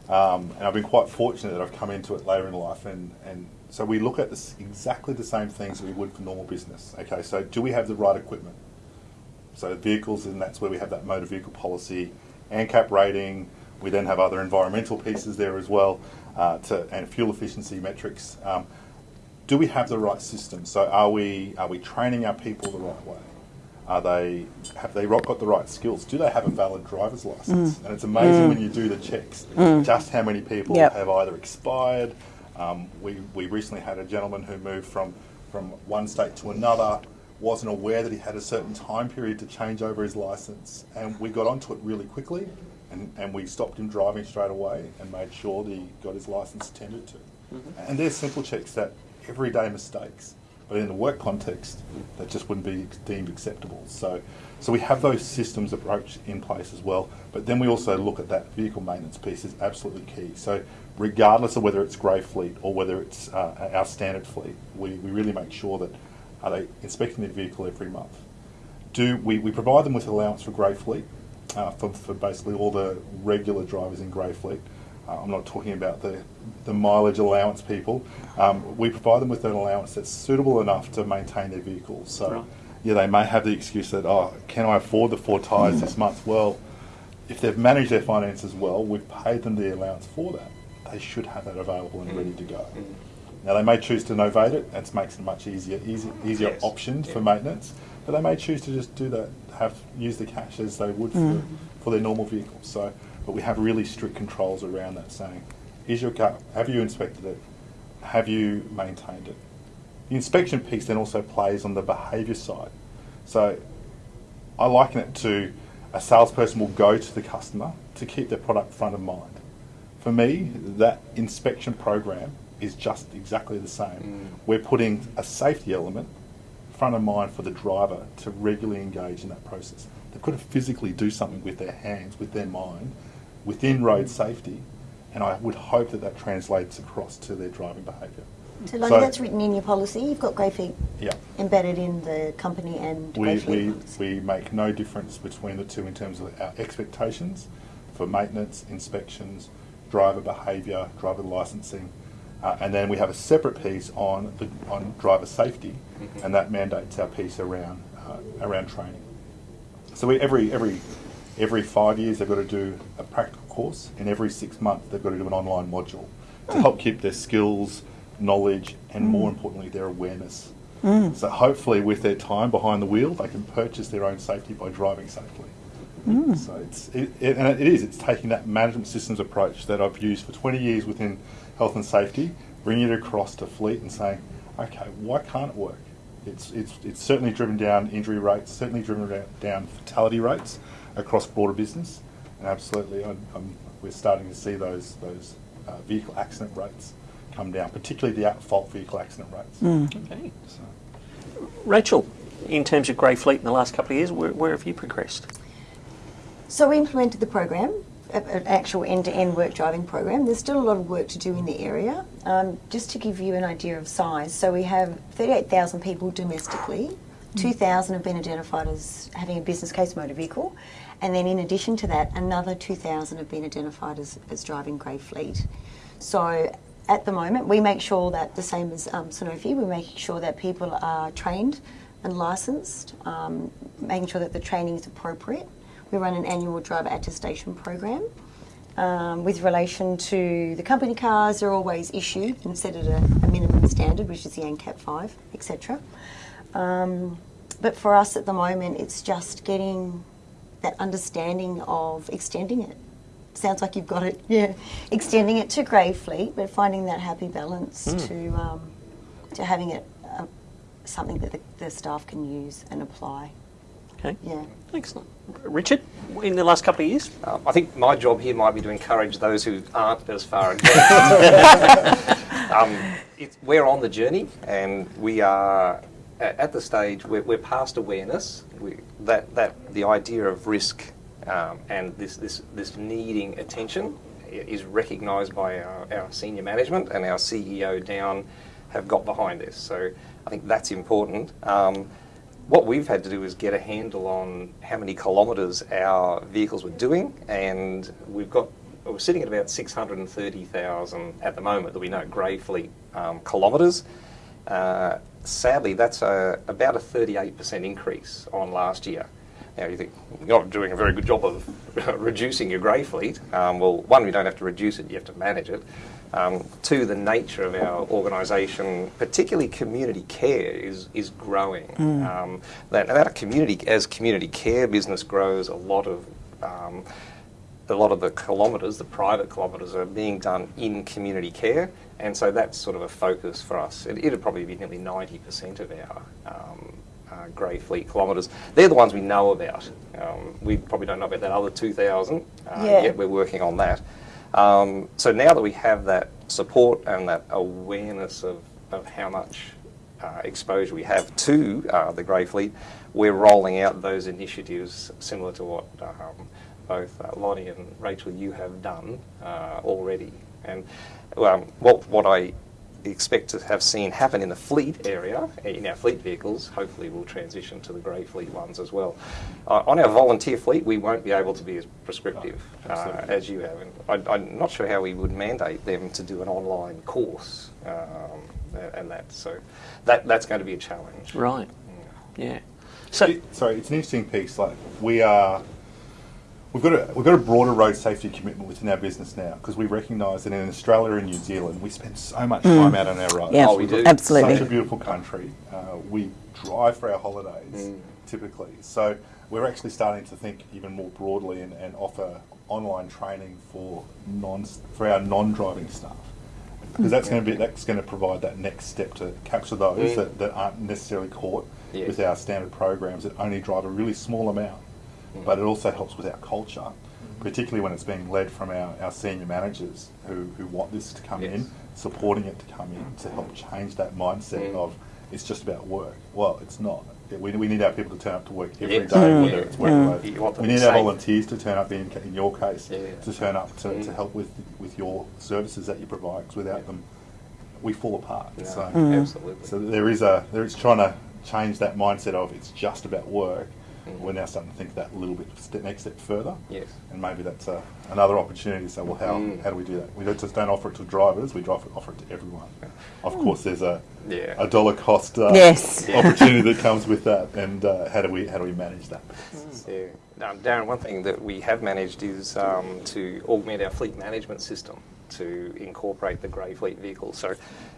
Um, and I've been quite fortunate that I've come into it later in life, and, and so we look at this exactly the same things that we would for normal business. Okay, so do we have the right equipment? So vehicles, and that's where we have that motor vehicle policy, ANCAP rating. We then have other environmental pieces there as well, uh, to, and fuel efficiency metrics. Um, do we have the right system? So are we are we training our people the right way? Are they have they got the right skills? Do they have a valid driver's license? And it's amazing when you do the checks, just how many people Yep. have either expired. Um, we we recently had a gentleman who moved from from one state to another, wasn't aware that he had a certain time period to change over his license, and we got onto it really quickly, and, and we stopped him driving straight away and made sure that he got his license attended to. And they're simple checks that everyday mistakes, but in the work context, that just wouldn't be deemed acceptable. So, so we have those systems approach in place as well. But then we also look at that vehicle maintenance piece is absolutely key. So, regardless of whether it's grey fleet or whether it's uh, our standard fleet, we, we really make sure that are they inspecting their vehicle every month? Do we, we provide them with an allowance for grey fleet uh, for, for basically all the regular drivers in grey fleet? Uh, I'm not talking about the, the mileage allowance people. Um, we provide them with an allowance that's suitable enough to maintain their vehicles. So, Right. yeah, they may have the excuse that, oh, can I afford the four tyres this month? Well, if they've managed their finances well, we've paid them the allowance for that. They should have that available and ready to go. Now they may choose to novate it. That makes it a much easier, easy, easier Yes. option for maintenance. But they may choose to just do that, have use the cash as they would for, mm. for their normal vehicle. So, but we have really strict controls around that, saying, is your car? Have you inspected it? Have you maintained it? The inspection piece then also plays on the behaviour side. So I liken it to a salesperson will go to the customer to keep their product front of mind. For me, that inspection program is just exactly the same. Mm. We're putting a safety element front of mind for the driver to regularly engage in that process. They've got to physically do something with their hands, with their mind, within road safety, and I would hope that that translates across to their driving behaviour. So, Lonnie, So- that's written in your policy. You've got grey fleet Yeah. embedded in the company and We, we, we make no difference between the two in terms of our expectations for maintenance, inspections, driver behaviour, driver licensing. Uh, and then we have a separate piece on, the, on driver safety, mm-hmm. and that mandates our piece around, uh, around training. So we, every, every, every five years they've got to do a practical course, and every six months they've got to do an online module to hmm. help keep their skills, knowledge, and hmm. more importantly, their awareness. Hmm. So hopefully, with their time behind the wheel, they can purchase their own safety by driving safely. So it's it, it, and it is it's taking that management systems approach that I've used for 20 years within health and safety, bringing it across to fleet and saying, okay, why can't it work? It's it's it's certainly driven down injury rates, certainly driven down fatality rates across broader business, and absolutely, I'm, I'm, we're starting to see those those uh, vehicle accident rates come down, particularly the at-fault vehicle accident rates. Okay. So. Rachel, in terms of grey fleet in the last couple of years, where, where have you progressed? So we implemented the program, a- an actual end-to-end work driving program. There's still a lot of work to do in the area. Um, just to give you an idea of size, so we have 38,000 people domestically. 2,000 have been identified as having a business case motor vehicle, and then in addition to that, another 2,000 have been identified as, as driving grey fleet. So at the moment, we make sure that the same as um, Sanofi, we're making sure that people are trained and licensed, um, making sure that the training is appropriate. We run an annual driver attestation program. Um, with relation to the company cars, they're always issued and set at a, a minimum standard, which is the ANCAP 5, etc. Um, but for us at the moment, it's just getting that understanding of extending it. Sounds like you've got it, yeah. Extending it to grey fleet, but finding that happy balance to um, to having it uh, something that the, the staff can use and apply. Okay. Yeah. Excellent. Richard, in the last couple of years? Um, I think my job here might be to encourage those who aren't as far advanced. um, it's, we're on the journey, and we are at, at the stage where we're past awareness. We, that that the idea of risk um, and this this this needing attention is recognised by our, our senior management and our CEO down have got behind this. So I think that's important. Um, what we've had to do is get a handle on how many kilometres our vehicles were doing, and we've got we're sitting at about 630,000 at the moment that we know grey fleet um, kilometres. Uh, sadly, that's a, about a 38% increase on last year. Now you think you're not doing a very good job of reducing your grey fleet. Um, well, one, we don't have to reduce it; you have to manage it. Um, two, the nature of our organisation, particularly community care, is is growing. Um, that, that community, as community care business grows, a lot of um, a lot of the kilometres, the private kilometres, are being done in community care, and so that's sort of a focus for us. It, it'd probably be nearly 90% of our um, uh, grey fleet kilometres. They're the ones we know about. Um, we probably don't know about that other 2,000 uh, Yeah. yet. We're working on that. Um, so now that we have that support and that awareness of, of how much uh, exposure we have to uh, the grey fleet, we're rolling out those initiatives similar to what um, both uh, Lonnie and Rachel you have done uh, already. And um, what what I expect to have seen happen in the fleet area, in our fleet vehicles, hopefully we'll transition to the grey fleet ones as well. Uh, on our volunteer fleet, we won't be able to be as prescriptive uh, as you have. And I, I'm not sure how we would mandate them to do an online course um, and that. So that that's going to be a challenge. Right. Yeah. So, It- sorry, it's an interesting piece. Like we are, we've got a we've got a broader road safety commitment within our business now because we recognise that in Australia and New Zealand we spend so much time out on our roads. Yeah, Oh, we do. absolutely. Such a beautiful country. Uh, we drive for our holidays typically, so we're actually starting to think even more broadly and, and offer online training for non for our non-driving staff because that's going to be that's going to provide that next step to capture those Mm. that, that aren't necessarily caught Yes. with our standard programs that only drive a really small amount. But it also helps with our culture, particularly when it's being led from our, our senior managers who, who want this to come Yes. in, supporting it to come in to help change that mindset Mm. of it's just about work. Well, it's not. We, we need our people to turn up to work every day, Yes. Mm. whether it's work Mm. related. You want them We need our volunteers to turn up in, in your case, Yeah. to turn up to, to Mm. help with, with your services that you provide because without them, we fall apart. No, So, Absolutely. so there is a there is trying to change that mindset of it's just about work. Mhm. We're now starting to think that a little bit step, next step further, yes. and maybe that's a, another opportunity. to say, well, how Mm. how do we do that? We don't just don't offer it to drivers; we offer, offer it to everyone. Of course, there's a Yeah. a dollar cost uh, Yes. opportunity that comes with that, and uh, how do we how do we manage that? Yeah. Um, Darren, one thing that we have managed is um, to augment our fleet management system to incorporate the grey fleet vehicles. So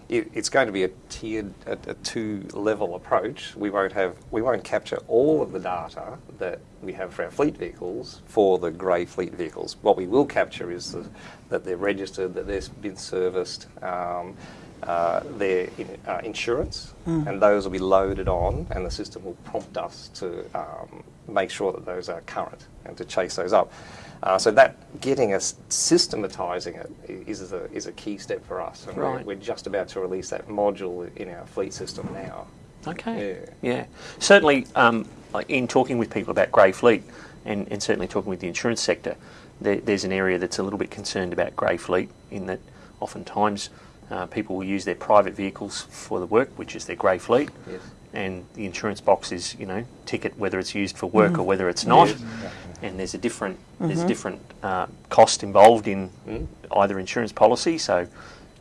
it, it's going to be a tiered, a, a two-level approach. We won't have, we won't capture all of the data that we have for our fleet vehicles for the grey fleet vehicles. What we will capture is the, that they're registered, that they've been serviced. Um, uh, their in, uh, insurance, and those will be loaded on, and the system will prompt us to um, make sure that those are current and to chase those up. Uh, so that getting us systematising it is a, is a key step for us, and Right. we're, we're just about to release that module in our fleet system now. Okay. Yeah. Yeah. Certainly, um, in talking with people about grey fleet, and, and certainly talking with the insurance sector, there, there's an area that's a little bit concerned about grey fleet in that oftentimes uh, people will use their private vehicles for the work, which is their grey fleet, Yes. and the insurance box is, you know, ticket whether it's used for work or whether it's not. Yes. And there's a different there's a different uh, cost involved in Mm. either insurance policy. So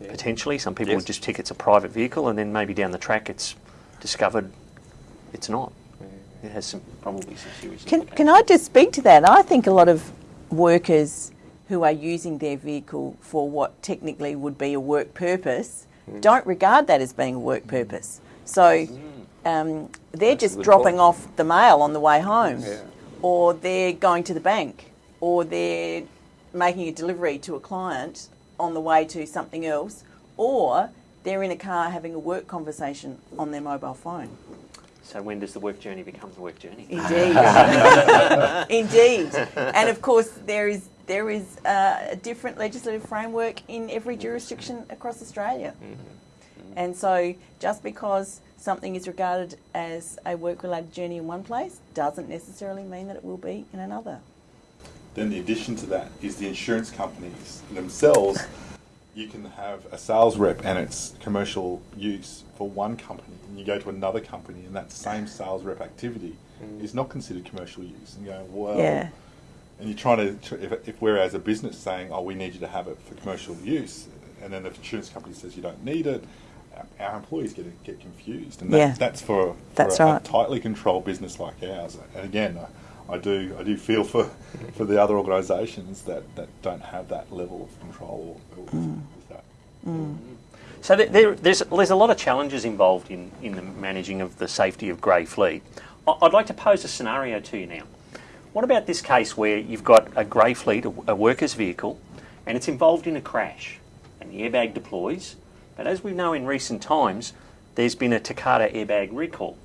Yeah. potentially, some people Yes. would just tick it's a private vehicle, and then maybe down the track it's discovered it's not. It has some probably some serious. Can, can I just speak to that? I think a lot of workers who are using their vehicle for what technically would be a work purpose Mm. don't regard that as being a work purpose. So um, they're That's just dropping point. off the mail on the way home, Yeah. Or they're going to the bank, or they're making a delivery to a client on the way to something else, or they're in a car having a work conversation on their mobile phone. So when does the work journey become the work journey? Indeed, indeed, and of course there is there is uh, a different legislative framework in every jurisdiction across Australia, and so just because something is regarded as a work-related journey in one place doesn't necessarily mean that it will be in another. Then the addition to that is the insurance companies themselves. You can have a sales rep and it's commercial use for one company, and you go to another company, and that same sales rep activity mm. is not considered commercial use. And you go, well, Yeah. and you're trying to, if, if we're as a business saying, oh, we need you to have it for commercial use, and then the insurance company says you don't need it, our- our employees get get confused, and that, Yeah. that's for, for That's a, a right. tightly controlled business like ours. And again, I, I do I do feel for for the other organisations that, that don't have that level of control with, Mm. with that. So there- there, there's, there's a lot of challenges involved in, in the managing of the safety of grey fleet. I- I'd like to pose a scenario to you now. What about this case where you've got a grey fleet, a, a worker's vehicle, and it's involved in a crash, and the airbag deploys, but as we know in recent times, there's been a Takata airbag recall,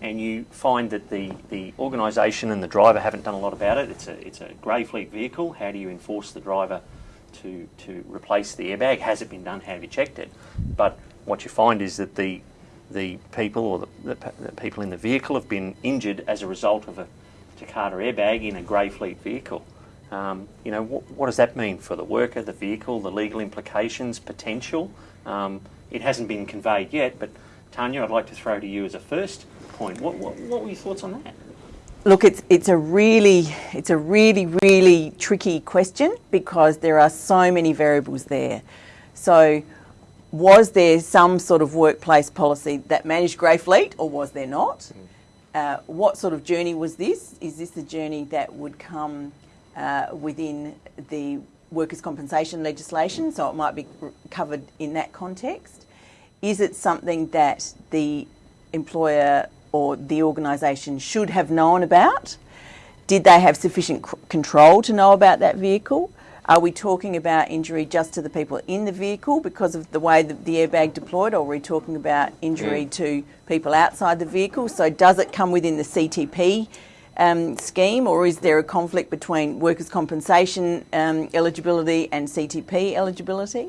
and you find that the, the organisation and the driver haven't done a lot about it. It's a, it's a grey fleet vehicle. How do you enforce the driver to, to replace the airbag? Has it been done? Have you checked it? But what you find is that the, the people or the, the, the people in the vehicle have been injured as a result of a Takata airbag in a grey fleet vehicle. Um, you know, what, what does that mean for the worker, the vehicle, the legal implications, potential? Um, it hasn't been conveyed yet, but Tania, I'd like to throw to you as a first point. What, what, what were your thoughts on that? Look, it's it's a really it's a really really tricky question because there are so many variables there. So, was there some sort of workplace policy that managed grey fleet, or was there not? Uh, what sort of journey was this? Is this a journey that would come uh, within the workers' compensation legislation? So it might be covered in that context. Is it something that the employer or the organisation should have known about? Did they have sufficient control to know about that vehicle? Are we talking about injury just to the people in the vehicle because of the way that the airbag deployed, or are we talking about injury mm. to people outside the vehicle? So, does it come within the CTP um, scheme, or is there a conflict between workers' compensation um, eligibility and CTP eligibility?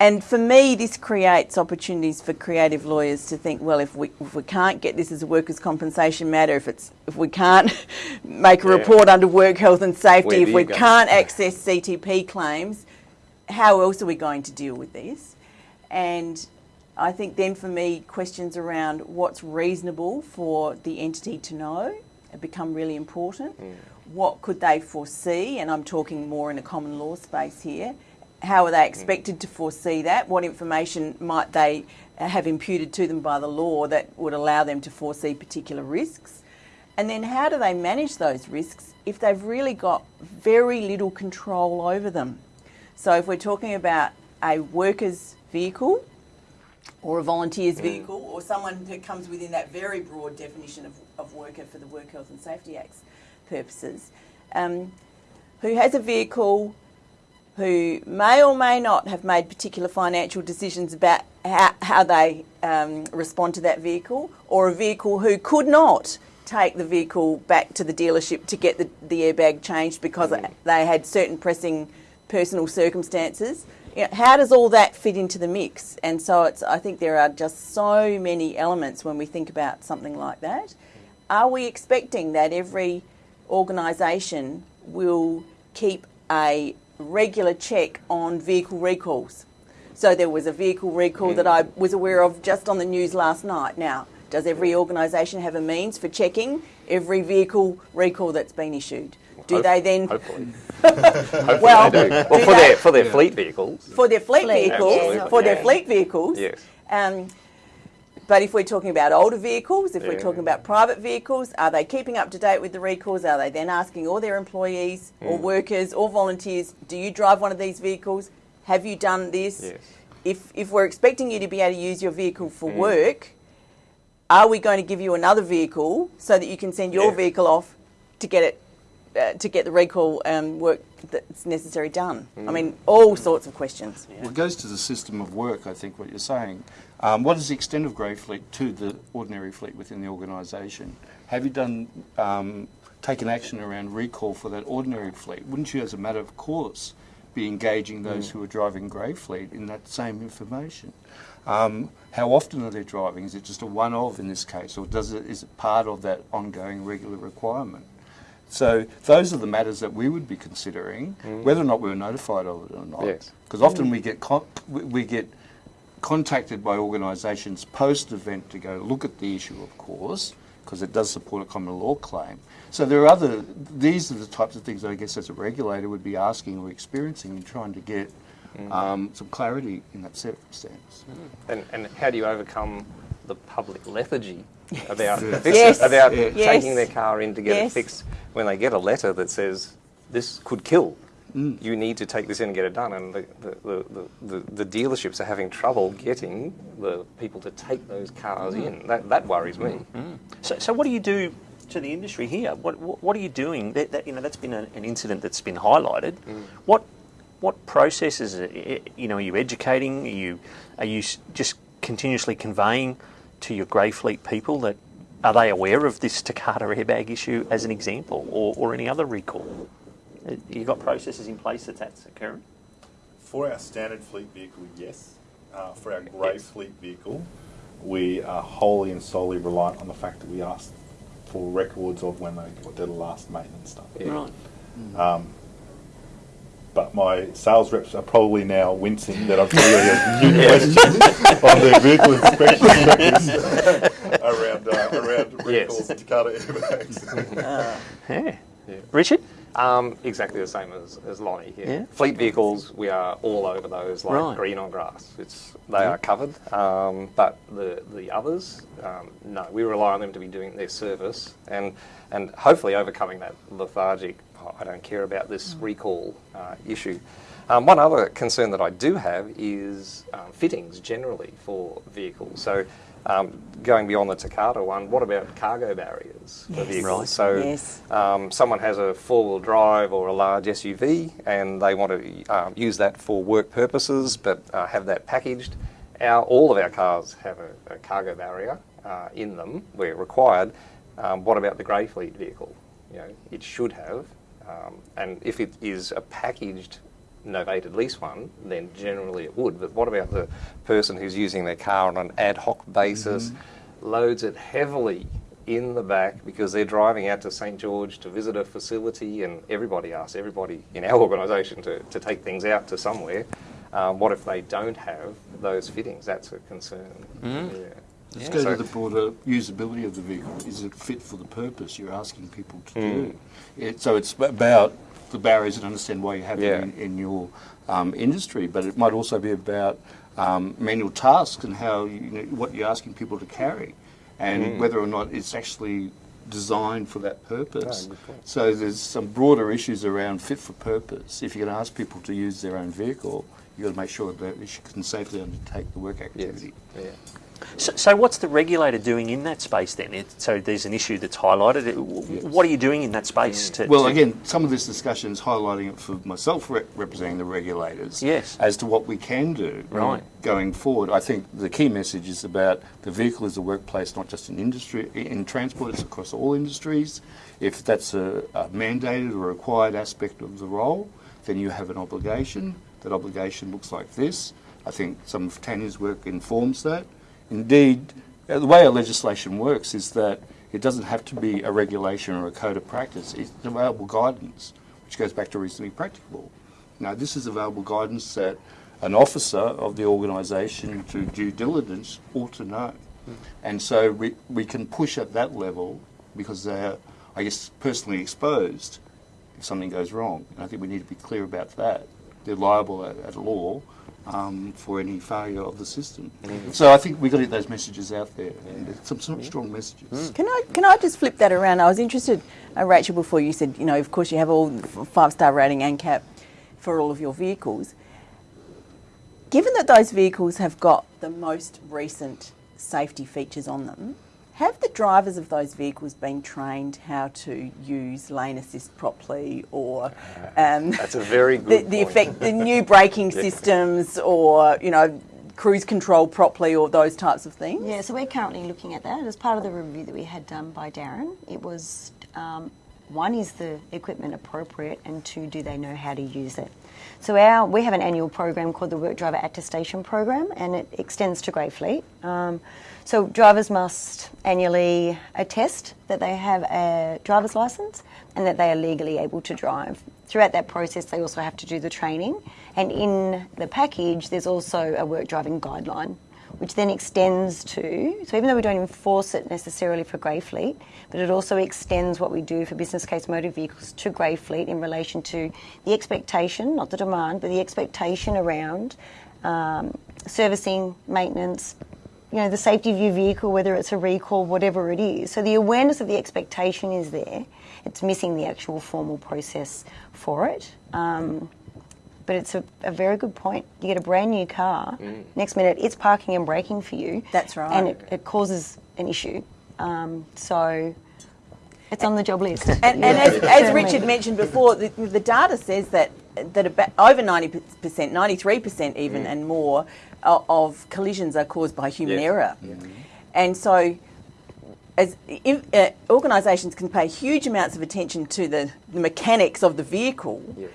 And for me, this creates opportunities for creative lawyers to think, well, if we, if we can't get this as a workers' compensation matter, if, it's, if we can't make a Yeah. report under work health and safety, if we go? can't access CTP claims, how else are we going to deal with this? And I think then for me, questions around what's reasonable for the entity to know become really important. Mm. What could they foresee? And I'm talking more in a common law space here. How are they mm. expected to foresee that? What information might they have imputed to them by the law that would allow them to foresee particular risks? And then how do they manage those risks if they've really got very little control over them? So if we're talking about a worker's vehicle or a volunteer's mm. vehicle or someone that comes within that very broad definition of, of worker for the Work Health and Safety Act's purposes, um, who has a vehicle who may or may not have made particular financial decisions about how, how they um, respond to that vehicle, or a vehicle who could not take the vehicle back to the dealership to get the, the airbag changed because they had certain pressing personal circumstances. You know, how does all that fit into the mix? And so it's, I think there are just so many elements when we think about something like that. Are we expecting that every organisation will keep a regular check on vehicle recalls? So there was a vehicle recall that I was aware of just on the news last night. Now, does every organisation have a means for checking every vehicle recall that's been issued? Do Hope- they then, Hopefully. Hopefully well, they do. Well, do for they- their for their fleet vehicles. for their fleet, Fleet, vehicles, yes. for their fleet vehicles. Yes. Um, but if we're talking about older vehicles, if we're talking about private vehicles, are they keeping up to date with the recalls? Are they then asking all their employees or workers or volunteers, do you drive one of these vehicles? Have you done this? Yes. If, if we're expecting you to be able to use your vehicle for work, are we going to give you another vehicle so that you can send your Yeah. vehicle off to get it uh, to get the recall um, work that's necessary done? I mean, all sorts of questions. Well, it goes to the system of work, I think, what you're saying. Um, what is the extent of grey fleet to the ordinary fleet within the organisation? Have you done um, taken action around recall for that ordinary fleet? Wouldn't you, as a matter of course, be engaging those who are driving grey fleet in that same information? Um, how often are they driving? Is it just a one-off in this case, or does it is it part of that ongoing regular requirement? So those are the matters that we would be considering, whether or not we were notified of it or not. Yes. Because often we get we get contacted by organisations post-event to go look at the issue, of course, because it does support a common law claim. So there are other. These are the types of things that I guess as a regulator would be asking or experiencing and trying to get um, some clarity in that circumstance. And, and how do you overcome the public lethargy about Yes. about Yes. taking their car in to get Yes. it fixed when they get a letter that says this could kill? Mm. You need to take this in and get it done, and the, the, the, the, the dealerships are having trouble getting the people to take those cars Mm. in. That, that worries me. Mm. Mm. So, so what do you do to the industry here? What, what, what are you doing? That, that, you know, that's been a, an incident that's been highlighted. Mm. What, what processes, are, you know, are you educating? Are you, are you just continuously conveying to your grey fleet people that are they aware of this Takata airbag issue as an example, or, or any other recall? Uh, You got processes in place that that's occurring. For our standard fleet vehicle, yes. Uh, for our grey Yes. fleet vehicle, we are wholly and solely reliant on the fact that we ask for records of when they did the last maintenance stuff. Right. But my sales reps are probably now wincing that I've probably got a new question on their vehicle inspection records around uh, around Yes. recalls and Takata airbags. Yeah. Richard? Um, exactly the same as, as Lonnie here. Yeah. Fleet vehicles, we are all over those like Right. green on grass. It's they are covered, um, but the the others, um, no, we rely on them to be doing their service and and hopefully overcoming that lethargic. "Oh, I don't care about this recall uh, issue. Um, one other concern that I do have is um, fittings generally for vehicles. So. Um, going beyond the Takata one, what about cargo barriers for Yes. vehicles? Right. So Yes. um, someone has a four-wheel drive or a large SUV and they want to um, use that for work purposes but uh, have that packaged. Our, all of our cars have a, a cargo barrier uh, in them where required. Um, what about the grey fleet vehicle? You know, it should have. Um, and if it is a packaged novated lease one, then generally it would. But what about the person who's using their car on an ad hoc basis, mm-hmm. loads it heavily in the back because they're driving out to St George to visit a facility, and everybody asks everybody in our organisation to, to take things out to somewhere. Um, what if they don't have those fittings? That's a concern. Mm-hmm. Yeah. Let's Yeah. go So- to the broader usability of the vehicle. Is it fit for the purpose you're asking people to do? Mm. It, so it's about the barriers and understand why you have Yeah. them in, in your um, industry, but it might also be about um, manual tasks and how you, you know, what you're asking people to carry, and whether or not it's actually designed for that purpose. so there's some broader issues around fit for purpose. If you're going to ask people to use their own vehicle, you've got to make sure that they can safely undertake the work Yes. activity. Yeah. So, so what's the regulator doing in that space then? It, so there's an issue that's highlighted. W- What are you doing in that space? Mm. To, Well, to- again, some of this discussion is highlighting it for myself re- representing the regulators Yes. as to what we can do Right. going forward. I think the key message is about the vehicle is a workplace, not just in industry, in transport, it's across all industries. If that's a, a mandated or required aspect of the role, then you have an obligation. That obligation looks like this. I think some of Tania's work informs that. Indeed, the way our legislation works is that it doesn't have to be a regulation or a code of practice. It's available guidance, which goes back to reasonably practicable. Now, this is available guidance that an officer of the organisation through due diligence ought to know. Hmm. And so we, we can push at that level because they're, I guess, personally exposed if something goes wrong. And I think we need to be clear about that. They're liable at, at law um, for any failure of the system. So I think we've got to get those messages out there, and there's some, some strong messages. Can I can I just flip that around? I was interested, uh, Rachel, before you said, you know, of course you have all five star rating ANCAP for all of your vehicles. Given that those vehicles have got the most recent safety features on them, have the drivers of those vehicles been trained how to use lane assist properly, or um, That's a very the, good the point. effect, the new braking systems, or you know, cruise control properly or those types of things? Yeah, so we're currently looking at that as part of the review that we had done by Darren. It was um, one is the equipment appropriate, and two, do they know how to use it? So our we have an annual program called the Work Driver Attestation Program, and it extends to Greyfleet. Um, so drivers must annually attest that they have a driver's license and that they are legally able to drive. Throughout that process, they also have to do the training, and in the package, there's also a work driving guideline which then extends to, so even though we don't enforce it necessarily for grey fleet, but it also extends what we do for business case motor vehicles to grey fleet in relation to the expectation, not the demand, but the expectation around um, servicing, maintenance, you know, the safety of your vehicle, whether it's a recall, whatever it is. So the awareness of the expectation is there. It's missing the actual formal process for it. Um, but it's a, a, very good point. You get a brand new car, mm. next minute it's parking and braking for you. That's right. And it, it causes an issue. Um, so it's on the job list. And, and as, as, Richard mentioned before, the, the, data says that that about over 90%, 93% even mm. and more of, collisions are caused by human error. Yeah. And so as uh, organisations can pay huge amounts of attention to the, the mechanics of the vehicle, yes.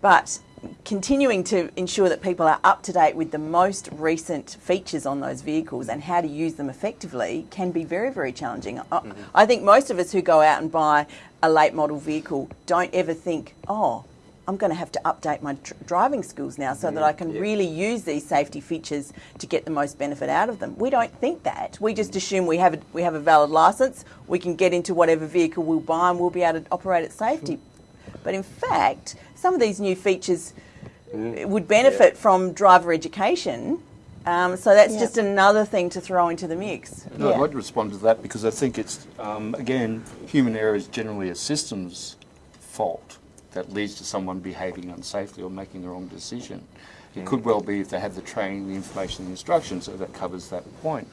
but continuing to ensure that people are up to date with the most recent features on those vehicles and how to use them effectively can be very, very challenging. Mm-hmm. I think most of us who go out and buy a late model vehicle don't ever think, oh, I'm going to have to update my tr- driving skills now so mm, that I can yeah. really use these safety features to get the most benefit out of them. We don't think that. We just assume we have a, we have a valid license, we can get into whatever vehicle we'll buy and we'll be able to operate at safety. But in fact, some of these new features mm. would benefit yeah. from driver education. Um, so that's yeah. just another thing to throw into the mix. No, yeah. I'd respond to that because I think it's, um, again, human error is generally a systems fault that leads to someone behaving unsafely or making the wrong decision. It mm. could well be if they have the training, the information, the instruction, so that covers that point.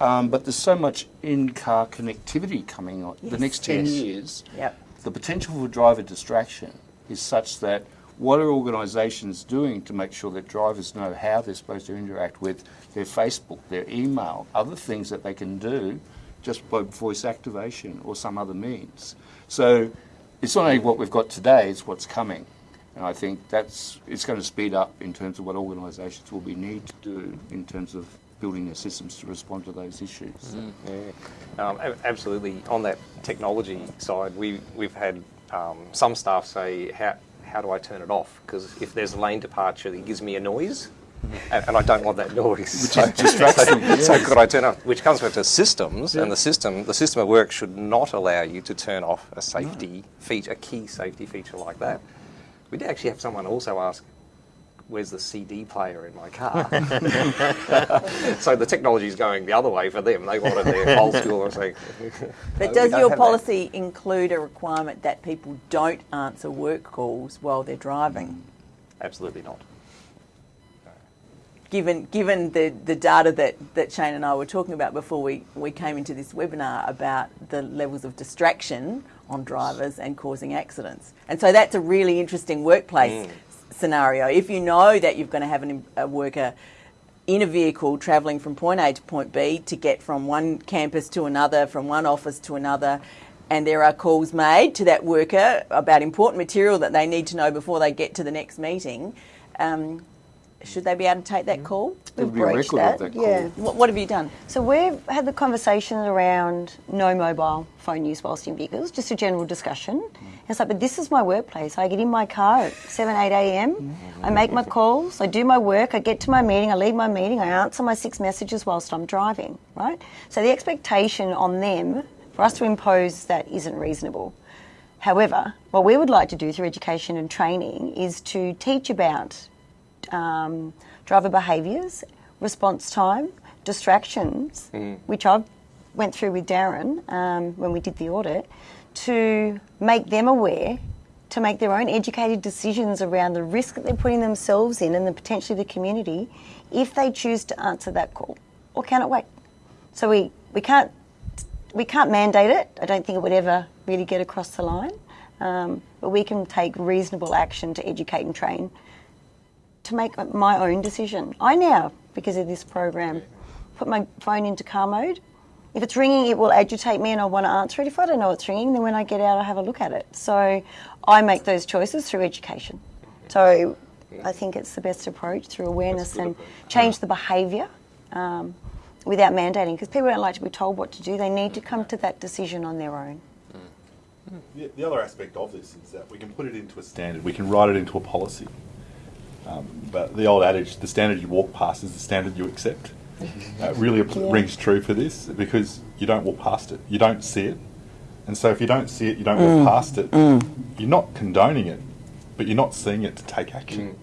Um, but there's so much in-car connectivity coming on. Yes. The next 10 yes. years, yep. the potential for driver distraction is such that what are organisations doing to make sure that drivers know how they're supposed to interact with their Facebook, their email, other things that they can do just by voice activation or some other means. So it's not only what we've got today, it's what's coming. And I think that's it's going to speed up in terms of what organisations will be need to do in terms of building their systems to respond to those issues. Mm, yeah, um, absolutely. On that technology side, we we've had um, some staff say how how do I turn it off? Because if there's a lane departure, it gives me a noise. Mm-hmm. And, and, I don't want that noise. Which so, distracting. So, yes. so could I turn off? Which comes back to systems, yeah. and the system, the system of work should not allow you to turn off a safety no. feature, a key safety feature like that. We did actually have someone also ask, where's the CD player in my car? so the technology is going the other way for them. They wanted their old school or something. But no, does your policy that. include a requirement that people don't answer work calls while they're driving? Absolutely not. Given, given the, the data that, that Shane and I were talking about before we, we came into this webinar about the levels of distraction on drivers and causing accidents. And so that's a really interesting workplace mm scenario, if you know that you're going to have an, a worker in a vehicle travelling from point A to point B to get from one campus to another, from one office to another, and there are calls made to that worker about important material that they need to know before they get to the next meeting, um, should they be able to take that call? We've breached that. that yeah. What, what, have you done? So we've had the conversation around no mobile phone use whilst in vehicles, just a general discussion. Mm. It's like, but this is my workplace. I get in my car at 7, 8 a.m. Mm. I make my calls, I do my work, I get to my meeting, I leave my meeting, I answer my six messages whilst I'm driving, right? So the expectation on them for us to impose that isn't reasonable. However, what we would like to do through education and training is to teach about um, driver behaviours, response time, distractions, mm. which I went through with Darren um, when we did the audit, to make them aware, to make their own educated decisions around the risk that they're putting themselves in and the potentially the community if they choose to answer that call or can it wait. So we, we can't we can't mandate it. I don't think it would ever really get across the line. Um, but we can take reasonable action to educate and train to make my own decision. I now because of this program. Put my phone into car mode. If it's ringing, it will agitate me and I want to answer it. If I don't know it's ringing, then when I get out, I have a look at it. So I make those choices through education. So I think it's the best approach through awareness and change the behaviour um, without mandating because people don't like to be told what to do. They need to come to that decision on their own. The, the other aspect of this is that we can put it into a standard, we can write it into a policy. Um, but the old adage, the standard you walk past is the standard you accept, uh, really Yeah. rings true for this because you don't walk past it, you don't see it. And so if you don't see it, you don't walk past it, you're not condoning it, but you're not seeing it to take action.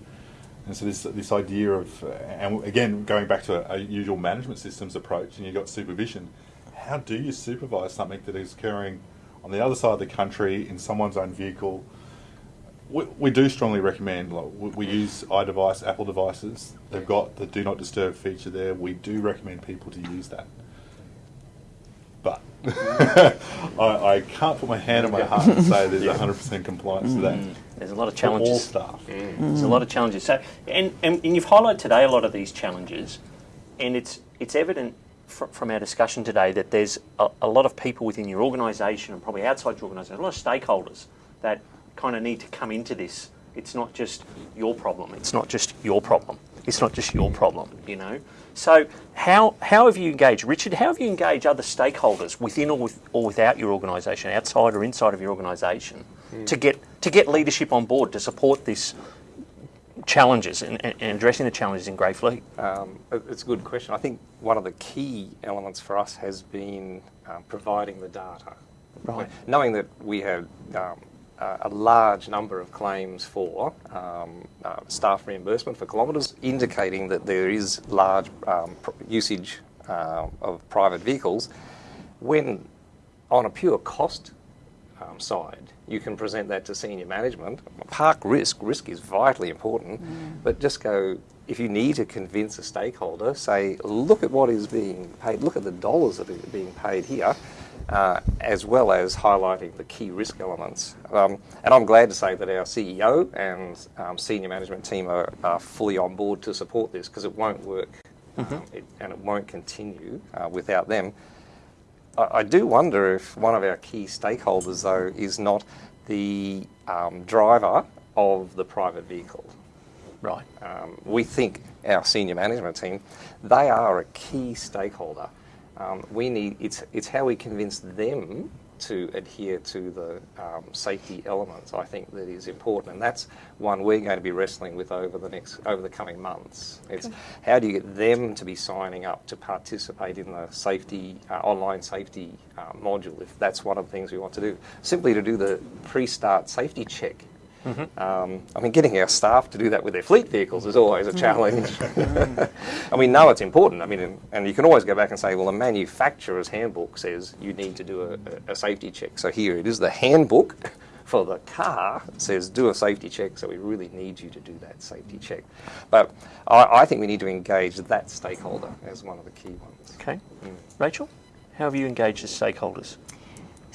And so this this idea of, uh, and again going back to a, a usual management systems approach, and you've got supervision. How do you supervise something that is occurring on the other side of the country in someone's own vehicle? We, we do strongly recommend. Like, we, we use iDevice, Apple devices. They've got the Do Not Disturb feature there. We do recommend people to use that. But I, I can't put my hand on my heart and say there's 100% compliance to that. Mm. There's a lot of For all challenges. staff. Mm. There's a lot of challenges. So, and, and, and you've highlighted today a lot of these challenges, and it's it's evident fr- from our discussion today that there's a, a lot of people within your organisation and probably outside your organisation, a lot of stakeholders that kind of need to come into this. It's not just your problem. It's not just your problem. It's not just your problem. You know. So how how have you engaged, Richard? How have you engaged other stakeholders within or, with, or without your organisation, outside or inside of your organisation, to get to get leadership on board to support this challenges and, and and addressing the challenges in Grey Fleet? Um, it's a good question. I think one of the key elements for us has been um, providing the data. Right. Knowing that we had um, a a large number of claims for um, uh, staff reimbursement for kilometres, indicating that there is large um, usage uh, of private vehicles, when on a pure cost um, side, you can present that to senior management. Park risk, risk is vitally important, but just go, if you need to convince a stakeholder, say, look at what is being paid, look at the dollars that are being paid here, uh, as well as highlighting the key risk elements. Um, and I'm glad to say that our CEO and um, senior management team are, are fully on board to support this because it won't work um, it, and it won't continue uh, without them. I, I do wonder if one of our key stakeholders, though, is not the um, driver of the private vehicle. Right. Um, we think our senior management team, they are a key stakeholder. Um, we need it's it's how we convince them to adhere to the um, safety elements. I think that is important, and that's one we're going to be wrestling with over the next over the coming months. It's how do you get them to be signing up to participate in the safety uh, online safety uh, module if that's one of the things we want to do. Simply to do the pre-start safety check. Mm-hmm. Um, I mean, getting our staff to do that with their fleet vehicles is always a mm. challenge. and we know it's important. I mean, and, you can always go back and say, well, the manufacturer's handbook says you need to do a, a, safety check. So here it is the handbook for the car says do a safety check. So we really need you to do that safety check. But I, I think we need to engage that stakeholder as one of the key ones. Okay. Mm. Rachel, how have you engaged the stakeholders?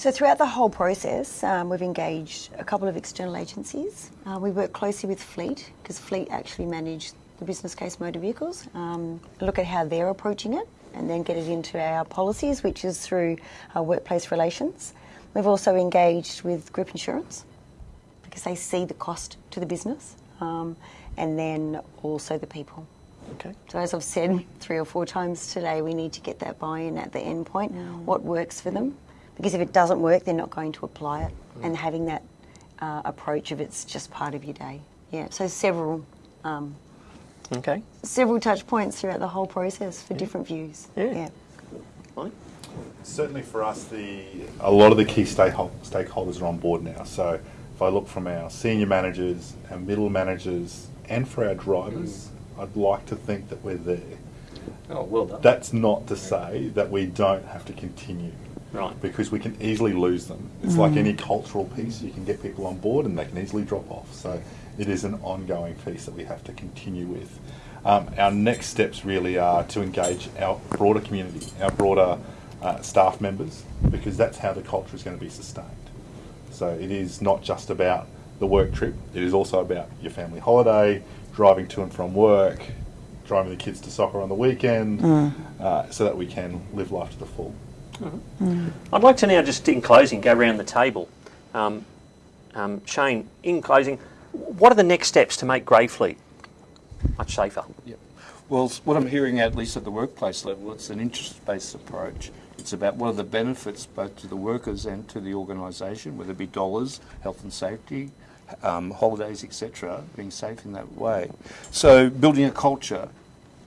So throughout the whole process, um, we've engaged a couple of external agencies. Uh, we work closely with Fleet because Fleet actually manage the business case motor vehicles. Um, look at how they're approaching it, and then get it into our policies, which is through our workplace relations. We've also engaged with group insurance because they see the cost to the business, um, and then also the people. Okay. So as I've said three or four times today, we need to get that buy-in at the end point. What works for them? Because if it doesn't work, they're not going to apply it. And having that uh, approach of it's just part of your day. Yeah. So several um, Okay. several touch points throughout the whole process for different views. Yeah. Molly? Certainly for us, the a lot of the key stakeholders are on board now. So if I look from our senior managers, our middle managers, and for our drivers, I'd like to think that we're there. Oh, well done. That's not to say that we don't have to continue. Right. Because we can easily lose them. It's like any cultural piece, you can get people on board and they can easily drop off. So it is an ongoing piece that we have to continue with. Um, our next steps really are to engage our broader community, our broader uh, staff members, because that's how the culture is going to be sustained. So it is not just about the work trip, it is also about your family holiday, driving to and from work, driving the kids to soccer on the weekend, Mm. uh, so that we can live life to the full. I'd like to now just in closing go around the table. Um, um, Shane, in closing, what are the next steps to make Greyfleet much safer? Yep. Well, what I'm hearing, at least at the workplace level, it's an interest-based approach. It's about what are the benefits both to the workers and to the organisation, whether it be dollars, health and safety, um, holidays, etc., being safe in that way. So building a culture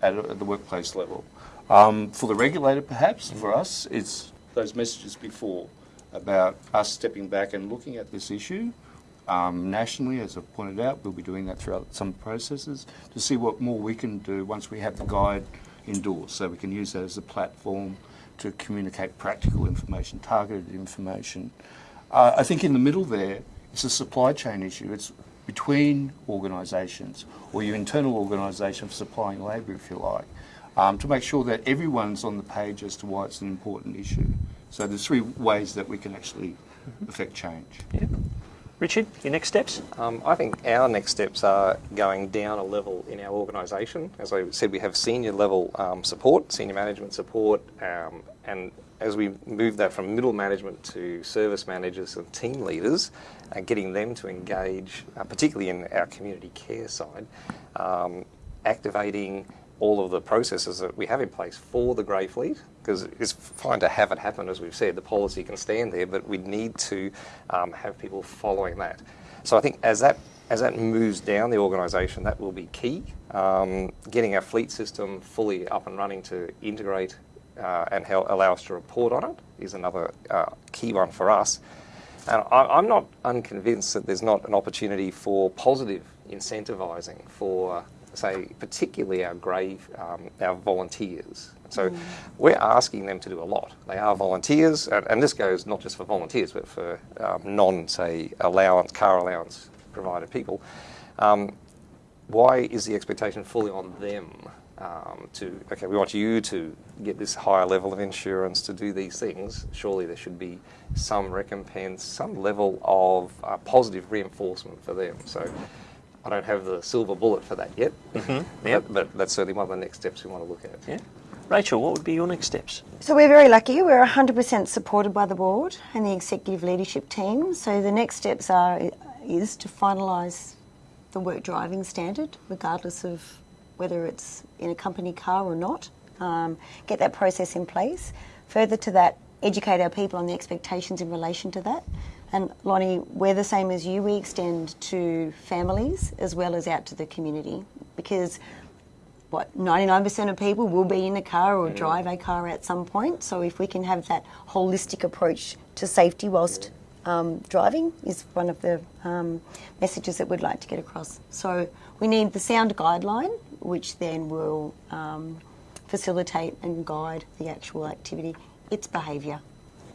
at, at the workplace level. Um, for the regulator, perhaps, for us, it's those messages before about us stepping back and looking at this issue um, nationally, as I've pointed out, we'll be doing that throughout some processes to see what more we can do once we have the guide indoors. So we can use that as a platform to communicate practical information, targeted information. Uh, I think in the middle there, it's a supply chain issue. It's between organisations or your internal organisation for supplying labour, if you like, um, to make sure that everyone's on the page as to why it's an important issue. So there's three ways that we can actually affect change. Yeah. Richard, your next steps? Um, I think our next steps are going down a level in our organisation. As I said, we have senior level um, support, senior management support, um, and as we move that from middle management to service managers and team leaders, uh, getting them to engage, uh, particularly in our community care side, um, activating all of the processes that we have in place for the grey fleet because it's fine to have it happen as we've said. The policy can stand there but we need to um, have people following that. So I think as that as that moves down the organisation that will be key. Um, getting our fleet system fully up and running to integrate uh, and allow us to report on it is another uh, key one for us. And I, I'm not unconvinced that there's not an opportunity for positive incentivising for say, particularly our grave, um, our volunteers. So we're asking them to do a lot. They are volunteers, and, and this goes not just for volunteers, but for um, non, say, allowance, car allowance provided people. Um, why is the expectation fully on them um, to, okay, we want you to get this higher level of insurance to do these things? Surely there should be some recompense, some level of uh, positive reinforcement for them. So I don't have the silver bullet for that yet, Yep. but, but that's certainly one of the next steps we want to look at. Yeah. Rachel, what would be your next steps? So we're very lucky. We're 100% supported by the board and the executive leadership team. So the next steps are is to finalise the work driving standard, regardless of whether it's in a company car or not. Um, get that process in place. Further to that, educate our people on the expectations in relation to that. And Lonnie, we're the same as you. We extend to families as well as out to the community because what 99% of people will be in a car or drive a car at some point. So if we can have that holistic approach to safety whilst um, driving is one of the um, messages that we'd like to get across. So we need the sound guideline, which then will um, facilitate and guide the actual activity. It's behaviour.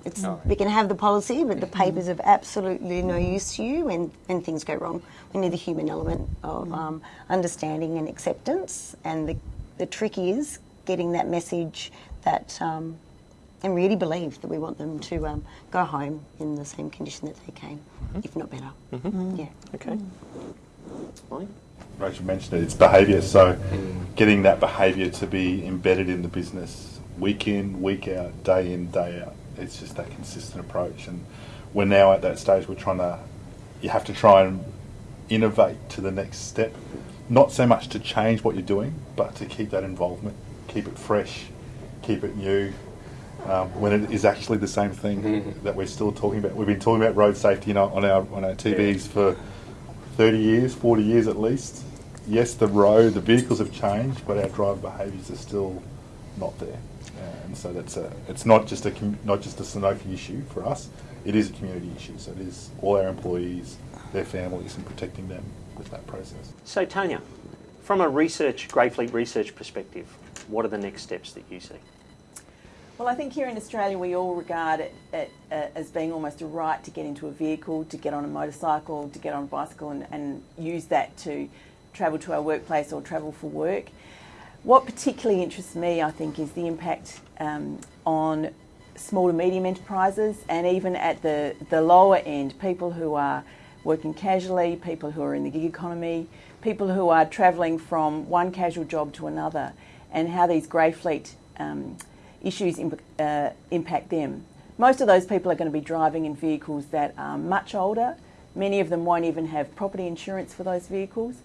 It's, We can have the policy, but the papers of absolutely no use to you when, when things go wrong. We need the human element of um, understanding and acceptance, and the, the trick is getting that message that um, and really believe that we want them to um, go home in the same condition that they came, if not better. Yeah. Okay. Lonnie? Rachel mentioned it, it's behaviour. So getting that behaviour to be embedded in the business week in, week out, day in, day out. It's just that consistent approach. And we're now at that stage we're trying to, you have to try and innovate to the next step. Not so much to change what you're doing, but to keep that involvement, keep it fresh, keep it new. Um, when it is actually the same thing that we're still talking about. We've been talking about road safety you know, on our on our TVs for 30 years, 40 years at least. Yes, the road, the vehicles have changed, but our driver behaviours are still not there. Uh, and so that's a, it's not just a not just a Sanofi issue for us. It is a community issue. So it is all our employees, their families, and protecting them with that process. So, Tania, from a research, Greyfleet research perspective, what are the next steps that you see? Well, I think here in Australia we all regard it, it uh, as being almost a right to get into a vehicle, to get on a motorcycle, to get on a bicycle and, and use that to travel to our workplace or travel for work. What particularly interests me, I think, is the impact um, on small to medium enterprises and even at the, the lower end, people who are working casually, people who are in the gig economy, people who are travelling from one casual job to another, and how these grey fleet um, issues imp- uh, impact them. Most of those people are going to be driving in vehicles that are much older. Many of them won't even have property insurance for those vehicles.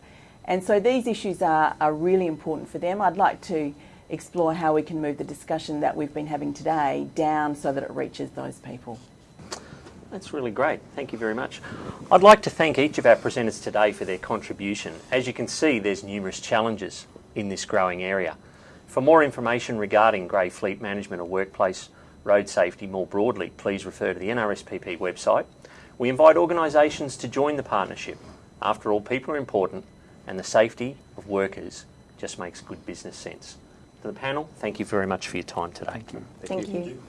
And so these issues are, are really important for them. I'd like to explore how we can move the discussion that we've been having today down so that it reaches those people. That's really great. Thank you very much. I'd like to thank each of our presenters today for their contribution. As you can see, there's numerous challenges in this growing area. For more information regarding grey fleet management or workplace road safety more broadly, please refer to the NRSPP website. We invite organisations to join the partnership. After all, people are important and the safety of workers just makes good business sense. To the panel, thank you very much for your time today. Thank you. Thank you. you.